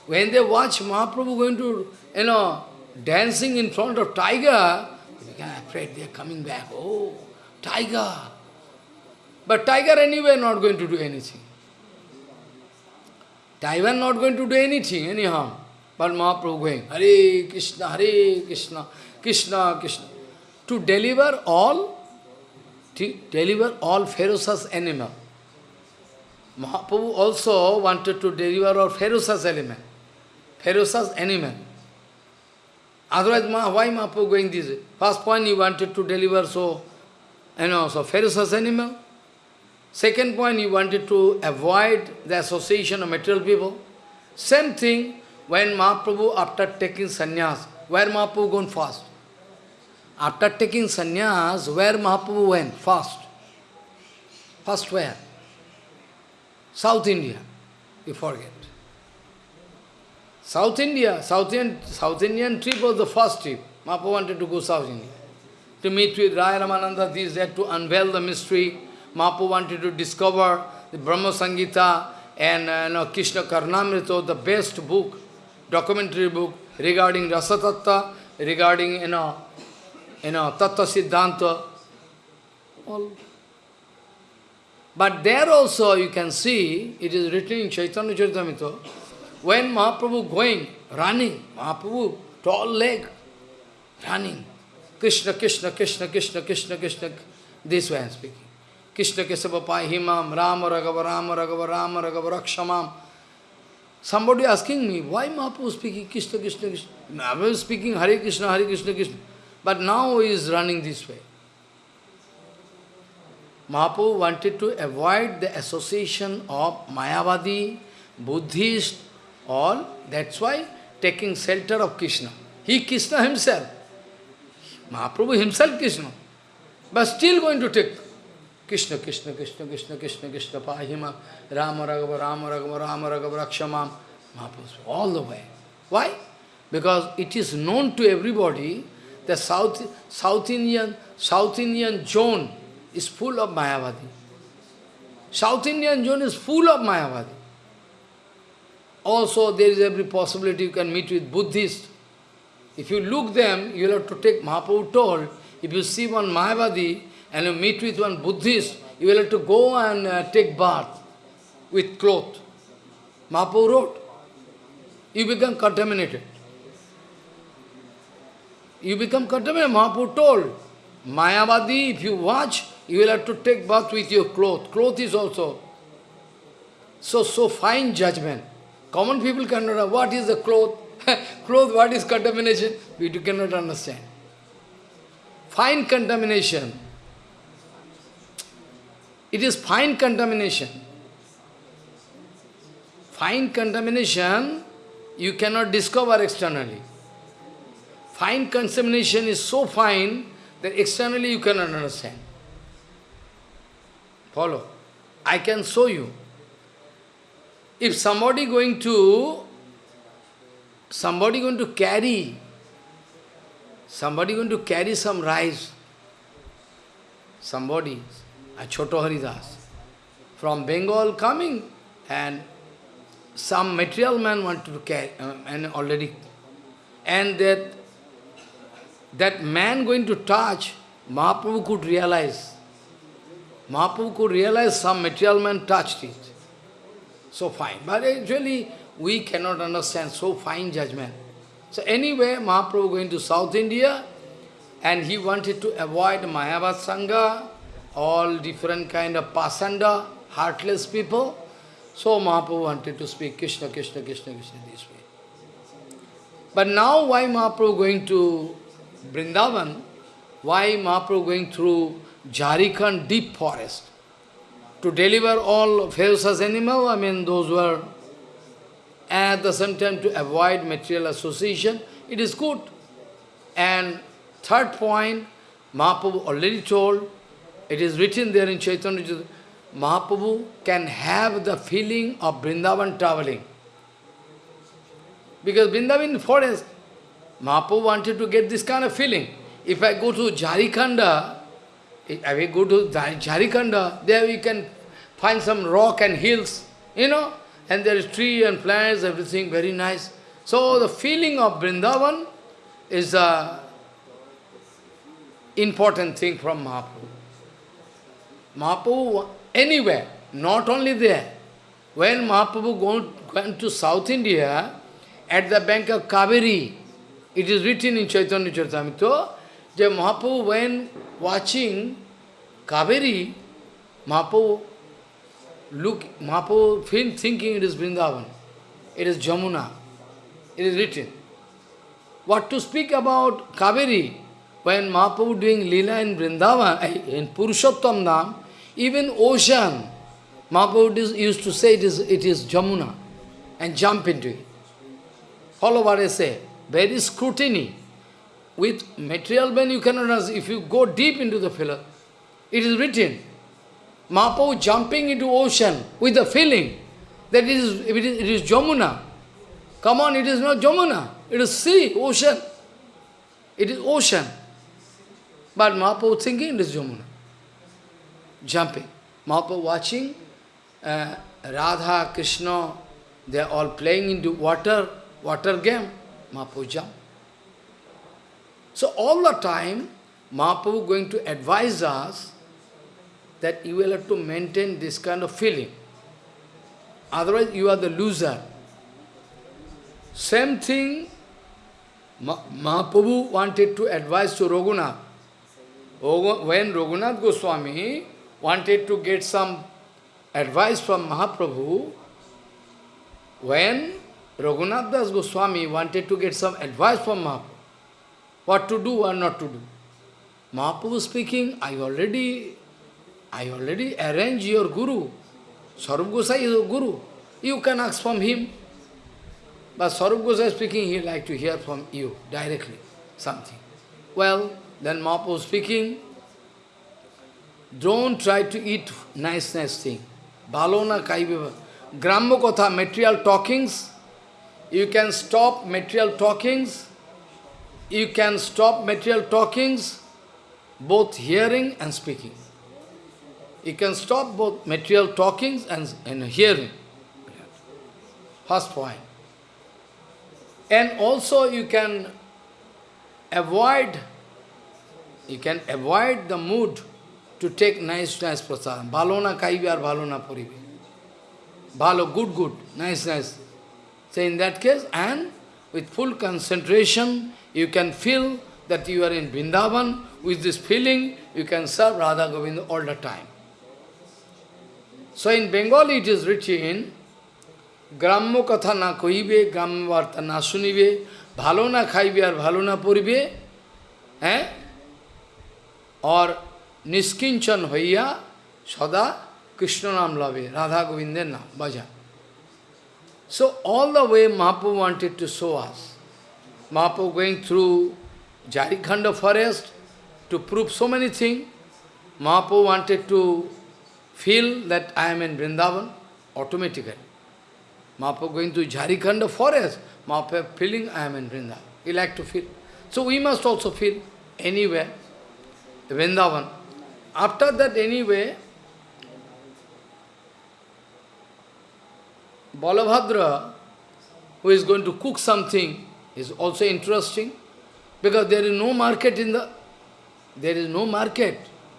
When they watch Mahaprabhu going to, you know, dancing in front of tiger, they are afraid, they are coming back. Oh, tiger. But tiger anyway not going to do anything. Tiger not going to do anything, anyhow. But Mahaprabhu going, Hare Krishna, Hare Krishna, Krishna, Krishna. To deliver all, to deliver all ferocious animal. Mahaprabhu also wanted to deliver all ferocious animal. ferocious animal. Otherwise, why Mahaprabhu going this way? First point, he wanted to deliver so, you also so ferocious animal. Second point, he wanted to avoid the association of material people. Same thing, when Mahaprabhu, after taking sannyas, where Mahaprabhu gone fast? After taking sannyas, where Mahaprabhu went fast? First where? South India, you forget. South India, South Indian, South Indian trip was the first trip. Mahaprabhu wanted to go South India. To meet with Raya Ramananda, this, that, to unveil the mystery. Mahaprabhu wanted to discover the Brahma Samhita and uh, you know, Krishna Karnamrita, the best book, documentary book regarding Rasa Tattva, regarding you know, you know, Tattva Siddhanta. All but there also you can see, it is written in Chaitanya Charitamrita, when Mahaprabhu going, running, Mahaprabhu, tall leg, running, Krishna, Krishna, Krishna, Krishna, Krishna, Krishna, this way I am speaking. Krishna Kesava Himam, Rama Raghava, Rama Raghava, Rama Raghava, Rakshamam. Somebody asking me, why Mahaprabhu speaking Krishna, Krishna, Krishna? Mahaprabhu speaking Hare Krishna, Hare Krishna, Krishna. But now he is running this way. Mahaprabhu wanted to avoid the association of Mayavadi, Buddhist, all. That's why taking shelter of Krishna. He Krishna himself. Mahaprabhu himself Krishna. But still going to take Krishna, Krishna, Krishna, Krishna, Krishna, Krishna, Pahima, Rama Raghava, Rama Raghava, Rama Raghava, Rakshamam. Mahaprabhu, all the way. Why? Because it is known to everybody that South, South Indian, South Indian zone is full of Mayavadi. South Indian zone is full of Mayavadi. Also, there is every possibility you can meet with Buddhists. If you look them, you will have to take, Mahaprabhu told, if you see one Mayavadi and you meet with one Buddhist, you will have to go and uh, take bath with cloth. Mahaprabhu wrote, you become contaminated. You become contaminated. Mahaprabhu told, Mayavadi, if you watch, you will have to take bath with your cloth. Cloth is also so, so fine judgment. Common people cannot know what is the cloth, [LAUGHS] cloth, what is contamination, we cannot understand. Fine contamination. It is fine contamination. Fine contamination you cannot discover externally. fine contamination is so fine that externally you cannot understand. Follow. I can show you. If somebody going to, somebody going to carry, somebody going to carry some rice, somebody, a Choto Haridas, from Bengal coming and some material man wanted to carry, uh, and already, and that, that man going to touch, Mahaprabhu could realize, Mahaprabhu could realize some material man touched it. So fine. But actually, we cannot understand so fine judgment. So anyway, Mahaprabhu going to South India, and he wanted to avoid Mayavad Sangha, all different kind of pasanda, heartless people. So Mahaprabhu wanted to speak Krishna, Krishna, Krishna, Krishna this way. But now why Mahaprabhu going to Vrindavan? Why Mahaprabhu going through Jharkhand deep forest? To deliver all ferocious animal, I mean those were at the same time to avoid material association, it is good. And third point, Mahaprabhu already told, it is written there in Chaitanya Mahaprabhu can have the feeling of Vrindavan traveling. Because Vrindavan forest, Mahaprabhu wanted to get this kind of feeling. If I go to Jharikhanda, if I go to Jharikhanda, there we can find some rock and hills, you know, and there is tree and plants, everything very nice. So the feeling of Vrindavan is a important thing from Mahaprabhu. Mahaprabhu anywhere, not only there. When Mahaprabhu went to South India, at the bank of Kaveri, it is written in Chaitanya Charitamrita, that Mahaprabhu when watching Kaveri, Mahaprabhu look, Mahaprabhu thinking it is Vrindavan, it is Jamuna, it is written. What to speak about Kaveri, when Mahaprabhu doing Lila in Vrindavan, [LAUGHS] in Purushottam Dham, even ocean, Mahaprabhu used to say it is, it is Jamuna and jump into it. Follow what I say. Very scrutiny. With material when you cannot, if you go deep into the filler, it is written. Mahaprabhu jumping into ocean with the feeling that it is, it is, it is Jamuna. Come on, it is not Jamuna. It is sea, ocean. It is ocean. But Mahaprabhu thinking it is Jamuna jumping. Mahaprabhu watching uh, Radha, Krishna, they are all playing into water, water game. Mahaprabhu jump. So all the time, Mahaprabhu going to advise us that you will have to maintain this kind of feeling. Otherwise, you are the loser. Same thing, Mahaprabhu wanted to advise to Raghunath. When Raghunath Goswami wanted to get some advice from Mahaprabhu, when Raghunath Das Goswami wanted to get some advice from Mahaprabhu, what to do or not to do. Mahaprabhu speaking, I already, I already arranged your guru. Sarup Gosai is a guru. You can ask from him. But Sarup Gosai speaking, he like to hear from you directly, something. Well, then Mahaprabhu speaking, don't try to eat nice, nice thing. Balona kaiva. Gramma kotha, material talkings. You can stop material talkings. You can stop material talkings, both hearing and speaking. You can stop both material talkings and, and hearing. First point. And also you can avoid, you can avoid the mood to take nice, nice prasadam. Balona kaibi or balona puribi. Balo, good, good, nice, nice. So in that case, and with full concentration, you can feel that you are in Vrindavan. With this feeling, you can serve Radha Govinda all the time. So in Bengali it is written, গ্রাম্য কথা না কহিবে গ্রাম্য বার্তা না শুনিবে ভালো না খাইবে আর ভালো না পড়িবে হ্যাঁ আর নিষ্কিঞ্চন হইয়া সদা কৃষ্ণ নাম লবে রাধা গোবিন্দের নাম বাজা so all the way Mahaprabhu wanted to show us Mahaprabhu going through Jarikhanda forest to prove so many things. Mahaprabhu wanted to feel that I am in Vrindavan automatically. Mahaprabhu going to Jarikhanda forest, Mahaprabhu feeling I am in Vrindavan. He like to feel. So we must also feel anywhere, Vrindavan. After that anyway, Balabhadra, who is going to cook something, is also interesting, because there is no market in the, there is no market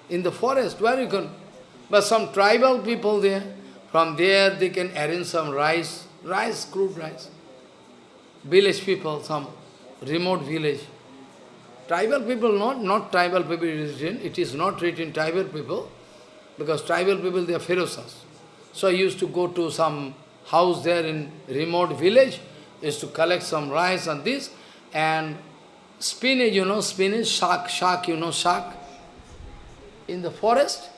in the forest, where you can, but some tribal people there, from there they can arrange some rice, rice, crude rice. Village people, some remote village. Tribal people, not, not tribal people written, it is not written tribal people, because tribal people, they are ferocious. So I used to go to some house there in remote village, is to collect some rice and this, and spinach, you know, spinach, shark, shark, you know, shark, in the forest, is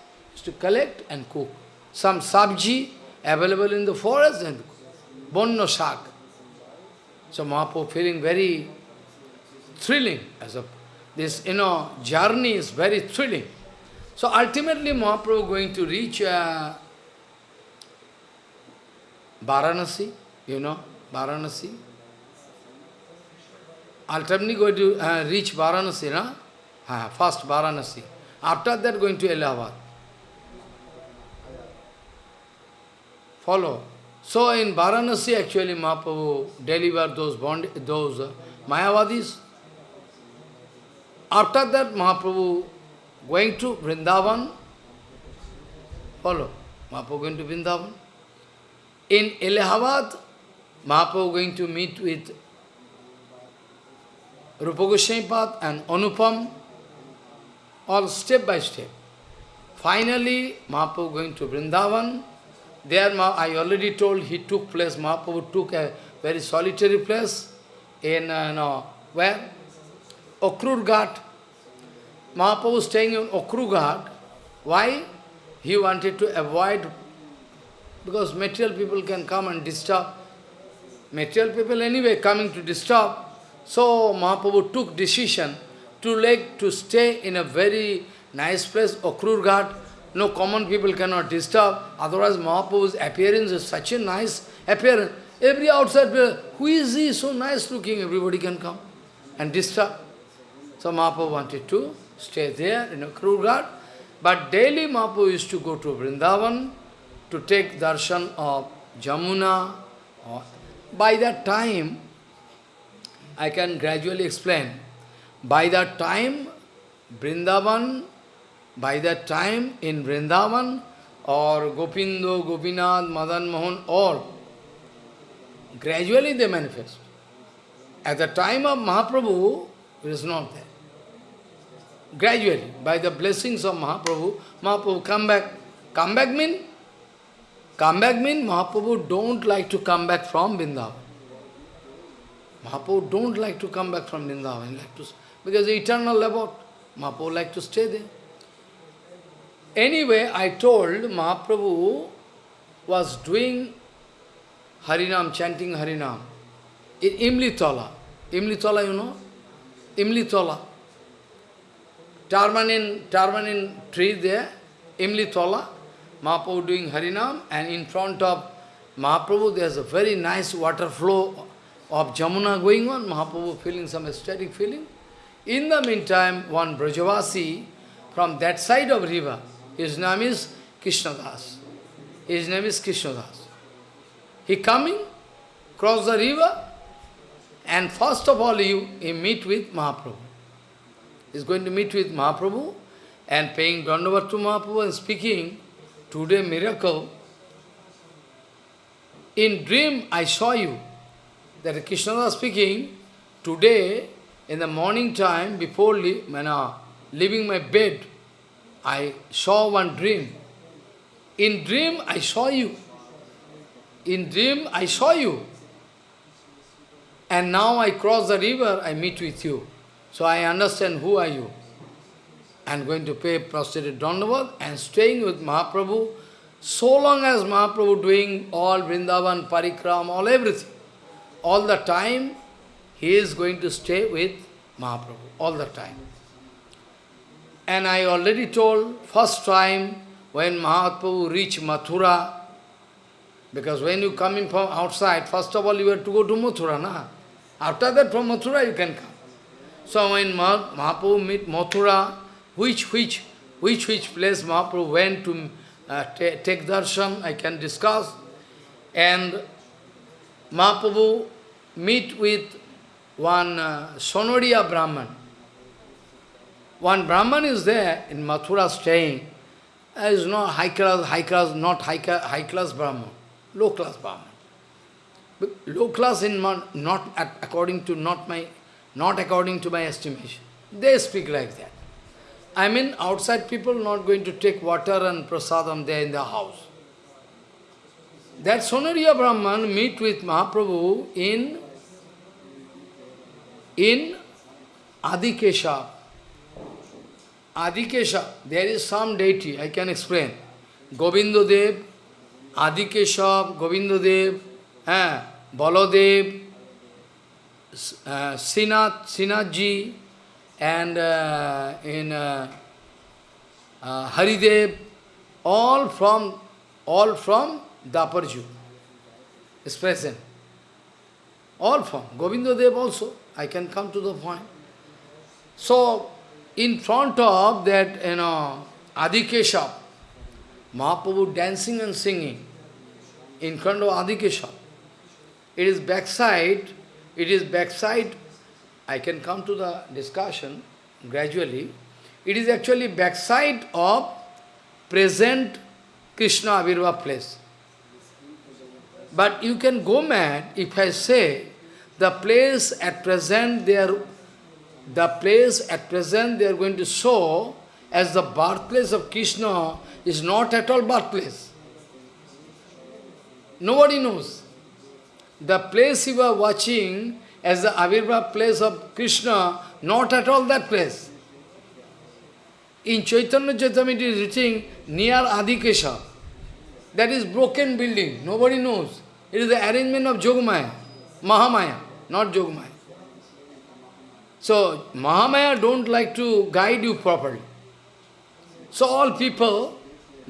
to collect and cook. Some sabji available in the forest and bonno shark. So Mahaprabhu feeling very thrilling as a this you know journey is very thrilling. So ultimately Mahaprabhu going to reach uh, Varanasi, you know, Varanasi. Ultimately going to uh, reach Varanasi, no? Uh, first Varanasi. After that going to Allahabad. Follow. So in Varanasi actually Mahaprabhu delivered those, bond, those uh, Mayavadis. After that Mahaprabhu going to Vrindavan. Follow. Mahaprabhu going to Vrindavan. In Allahabad, Mahaprabhu going to meet with Rupa Goswami and Anupam, all step by step. Finally, Mahaprabhu going to Vrindavan. There, I already told, he took place, Mahaprabhu took a very solitary place in, uh, no, where? Okrur Ghat. Mahaprabhu staying in Okrur. Why? He wanted to avoid because material people can come and disturb. Material people anyway coming to disturb. So Mahaprabhu took decision to like to stay in a very nice place, Okrur. No common people cannot disturb. Otherwise Mahaprabhu's appearance is such a nice appearance. Every outside who is he so nice looking, everybody can come and disturb. So Mahaprabhu wanted to stay there in Okrur Ghat. But daily Mahaprabhu used to go to Vrindavan, to take darshan of Jamuna. By that time, I can gradually explain. By that time, Vrindavan, by that time in Vrindavan, or Gopindo, Gopinath, Madan Mohan, all, gradually they manifest. At the time of Mahaprabhu, it is not there. Gradually, by the blessings of Mahaprabhu, Mahaprabhu come back. Come back mean? Come back mean Mahaprabhu don't like to come back from Vrindavan. Mahaprabhu don't like to come back from Vrindavan, like to, because the eternal about. Mahaprabhu like to stay there. Anyway, I told Mahaprabhu was doing Harinam, chanting Harinam in Imlitola. Imlitola, you know? Imlitola. Tarmanin, Tarmanin tree there, Imlitola. Mahaprabhu doing Harinam, and in front of Mahaprabhu there's a very nice water flow of Jamuna going on, Mahaprabhu feeling some ecstatic feeling. In the meantime, one Brajavasi from that side of river, his name is Krishnadas. His name is Krishnadas. He coming, cross the river, and first of all he, he meet with Mahaprabhu. He's going to meet with Mahaprabhu and paying Dandavat to Mahaprabhu and speaking, Today miracle, in dream I saw you. That Krishna was speaking, today in the morning time, before leaving my bed, I saw one dream. In dream I saw you. In dream I saw you. And now I cross the river, I meet with you. So I understand who are you I'm going to pay prostrated Dandavat and staying with Mahaprabhu so long as Mahaprabhu doing all Vrindavan, Parikram, all everything. All the time he is going to stay with Mahaprabhu, all the time. And I already told, first time when Mahaprabhu reached Mathura, because when you come from outside, first of all you have to go to Mathura, na? After that from Mathura you can come. So when Mahaprabhu meet Mathura, which, which, which, which place Mahaprabhu went to uh, take darshan, I can discuss. And Mahaprabhu meet with one uh, Sonoria Brahman. One Brahman is there in Mathura staying. Uh, is not high class, high class, not high, high class Brahman, low class Brahman. But low class in not according to not my, not according to my estimation. They speak like that. I mean, outside people not going to take water and prasadam there in the house. That Sonariya Brahman meet with Mahaprabhu in, in Adikesha. Adikesha, there is some deity, I can explain. Govinda Dev, Adikesha, Govinda Dev, eh, Baladev, uh, Sinath, Sinathji, and uh, in uh, uh, Haridev, all from all from Daparju is present. All from Govinda Dev also. I can come to the point. So, in front of that, you know, Adikesha, Mahaprabhu dancing and singing in front of Adikesha. It is backside, it is backside I can come to the discussion gradually. It is actually backside of present Krishna Avirva place. But you can go mad if I say the place at present they are the place at present they are going to show as the birthplace of Krishna is not at all birthplace. Nobody knows. The place you are watching as the Avirva place of Krishna, not at all that place. In Chaitanya Charitamrita it is written near Adikesha. That is broken building, nobody knows. It is the arrangement of Jogmaya, Mahamaya, not Yogamaya. So, Mahamaya don't like to guide you properly. So all people,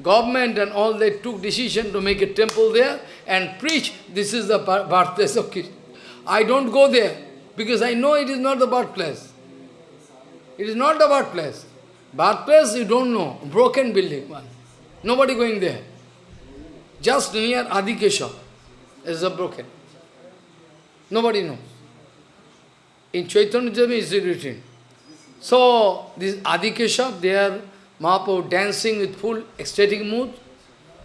government and all, they took decision to make a temple there and preach, this is the birthplace of Krishna. I don't go there because I know it is not the birthplace. It is not the birthplace. Birthplace you don't know, broken building one. Nobody going there. Just near Adikesha is a broken. Nobody knows. In Chaitanya Jami is written. So, this Adikesha, they are Mahaprabhu dancing with full ecstatic mood.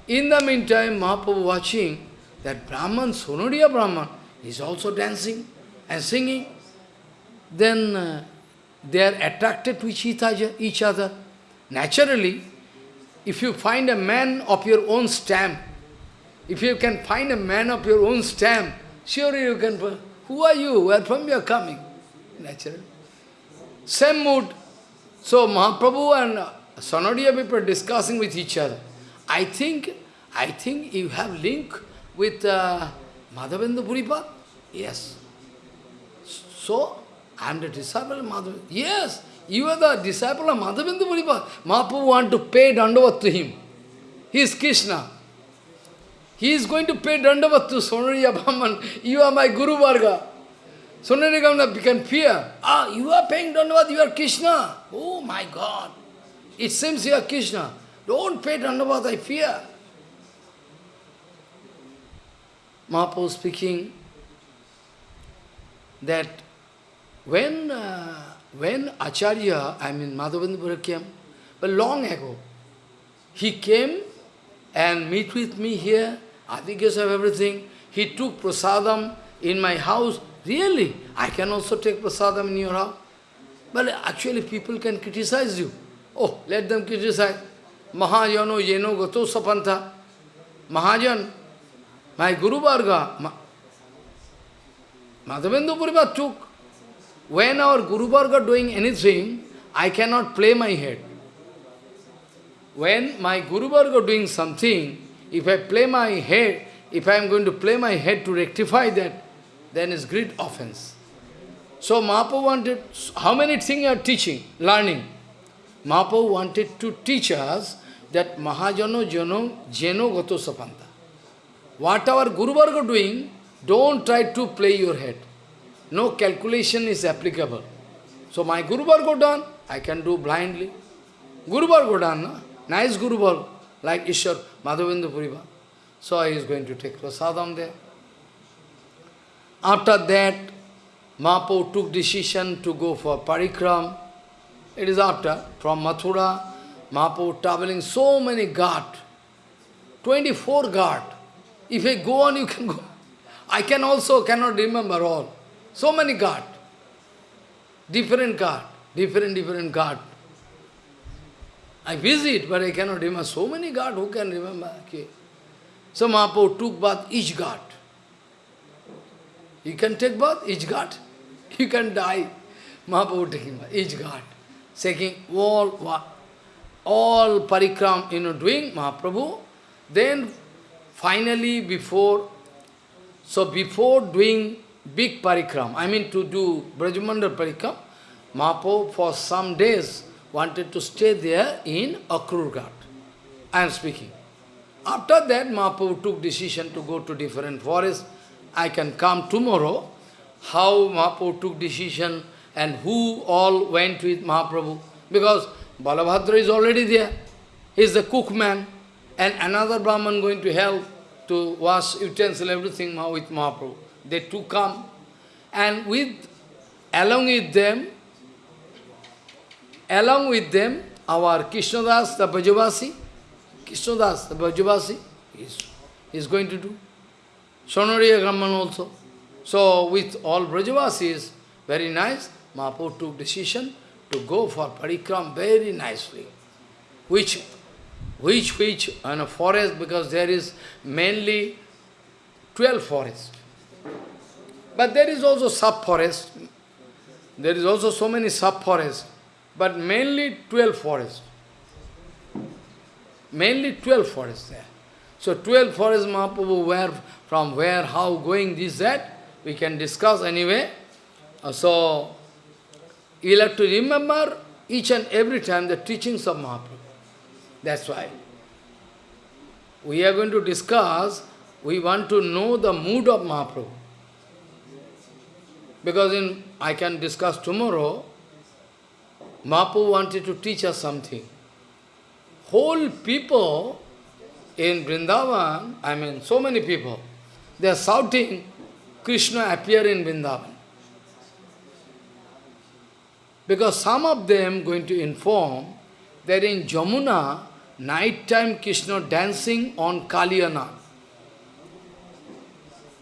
In the meantime, Mahaprabhu watching that Brahman, Sonodiya Brahman, is also dancing and singing. Then uh, they are attracted to each other. Naturally, if you find a man of your own stamp, if you can find a man of your own stamp, surely you can, who are you, where from you are coming? Naturally. Same mood. So Mahaprabhu and Sonodiya people discussing with each other. I think, I think you have link with uh, Madhavendra Puripad? Yes. So, I am the disciple of Madhavendra. Yes, you are the disciple of Madhavendra Puripad. Mahaprabhu want to pay dandavat to him. He is Krishna. He is going to pay dandavat to Sonariya Brahman. You are my Guru Varga. Sonariya Brahman become fear. Ah, you are paying dandavat, you are Krishna. Oh my God. It seems you are Krishna. Don't pay dandavat, I fear. Mahaprabhu speaking that when, uh, when Acharya, I mean Madhavendra came, but long ago, he came and meet with me here, Adhikas of everything. He took prasadam in my house. Really, I can also take prasadam in your house. But actually people can criticize you. Oh, let them criticize. Mahajano yeno gato sapanta. Mahajan, my Guru Varga, Madhavendra Puripad took. When our Guru Varga doing anything, I cannot play my head. When my Guru Varga doing something, if I play my head, if I am going to play my head to rectify that, then it's great offense. So Mahaprabhu wanted, how many things are teaching, learning? Mahaprabhu wanted to teach us that Mahajano Jano Jeno Gato Sapanta. What our Guru Varga doing, don't try to play your head. No calculation is applicable. So my Guru Varga done, I can do blindly. Guru Varga done, nice Guru Varga, like Ishwar Madhavendra Puriva. So he is going to take prasadam there. After that, Mahaprabhu took decision to go for parikram. It is after, from Mathura, Mahaprabhu traveling so many ghat, 24 ghat. If I go on, you can go. I can also cannot remember all. So many ghat. Different ghat, different, different ghat. I visit, but I cannot remember. So many ghat, who can remember? Okay. So Mahaprabhu took bath each ghat. You can take bath each ghat. You can die. Mahaprabhu taking bath each ghat. Taking all, all parikram, you know, doing Mahaprabhu. Then finally before, so before doing big parikram, I mean to do Brajamandal parikram, Mahaprabhu for some days wanted to stay there in Akrurghat. I am speaking. After that, Mahaprabhu took decision to go to different forests. I can come tomorrow, how Mahaprabhu took decision and who all went with Mahaprabhu. Because Balabhadra is already there. He is the cookman. And another Brahman going to help to wash utensil, everything with Mahaprabhu. They two come. And with, along with them, along with them, our Krishnadas, the Brajavasi, Krishnadas, the Brajavasi, is, is going to do. Sonariya Brahman also. So with all Brajavasis, very nice, Mahaprabhu took decision to go for parikram very nicely. Which, which, which, in a forest, because there is mainly 12 forests. But there is also sub-forest. There is also so many sub-forests. But mainly 12 forests. Mainly 12 forests there. So 12 forests Mahaprabhu where, from where, how, going, this, that, we can discuss anyway. Uh, so, you'll have to remember each and every time the teachings of Mahaprabhu. That's why. We are going to discuss, we want to know the mood of Mahaprabhu. Because in I can discuss tomorrow, Mahaprabhu wanted to teach us something. Whole people in Vrindavan, I mean so many people, they are shouting, Krishna appear in Vrindavan. Because some of them going to inform that in Jamuna, night time Krishna dancing on Kaliyana.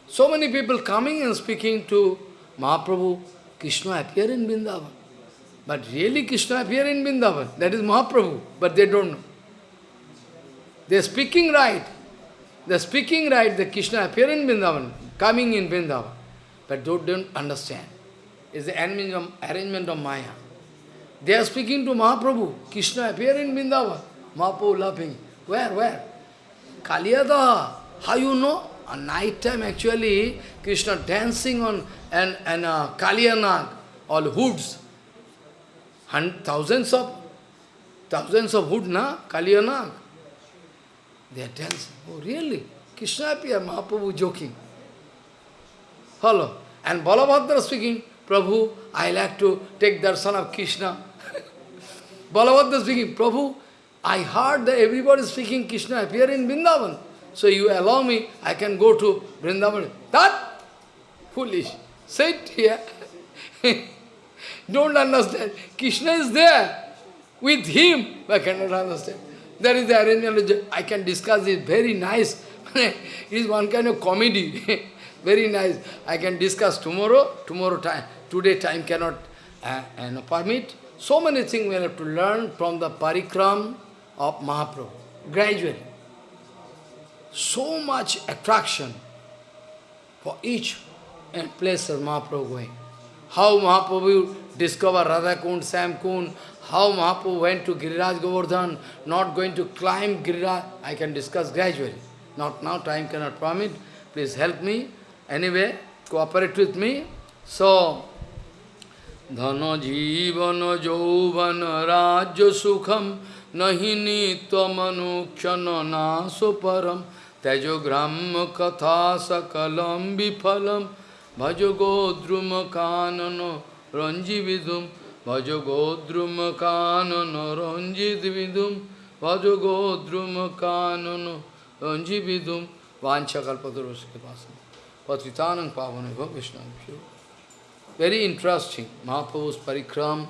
So many people coming and speaking to Mahaprabhu, Krishna appear in Vrindavan. But really Krishna appear in Vrindavan. That is Mahaprabhu, but they don't know. They are speaking right. They are speaking right the Krishna appear in Vrindavan, coming in Vrindavan. But they don't understand. It's the arrangement of Maya. They are speaking to Mahaprabhu. Krishna appear in Vrindavan. Mahaprabhu laughing. Where, where? Kaliyada. How you know? At night time actually, Krishna dancing on an, an uh, Kaliyanag, all hoods. And thousands of, thousands of wood, na? Kaliyanag. They dancing. Oh, really? Krishna appear, Mahaprabhu joking. Follow. And Balabhadra speaking, Prabhu, I like to take darshan of Krishna. [LAUGHS] Balabhadra speaking, Prabhu, I heard that everybody speaking Krishna appear in Vrindavan. So you allow me, I can go to Vrindavan. That foolish. Sit here. [LAUGHS] Don't understand. Krishna is there with him. I cannot understand. That is the arrangement. I can discuss it. Very nice. [LAUGHS] it is one kind of comedy. [LAUGHS] Very nice. I can discuss tomorrow. Tomorrow time. Today time cannot uh, uh, permit. So many things we have to learn from the parikram of Mahaprabhu. Gradually. So much attraction for each and place of Mahaprabhu going. How Mahaprabhu discover Radha Kund, Shyam Kund, how Mahaprabhu went to Giriraj Govardhan, not going to climb Giriraj, I can discuss gradually. Not now, time cannot permit. Please help me. Anyway, cooperate with me. So, धन जीवन जौवन राज्य सुखम nahi नीत्व मनुक्षण नासु परम तेजो ग्राम कथा सकलम विफलम भज गोद्रुम গোদ্রুম কানন রঞ্জিত বিদুম ভজ গোদ্রুম কানন রঞ্জি বিদুম বাঞ্ছাকল্পতরুষকে পাশে পতিতানং পাবনে Vishnu. Very interesting. Mahaprabhu's parikram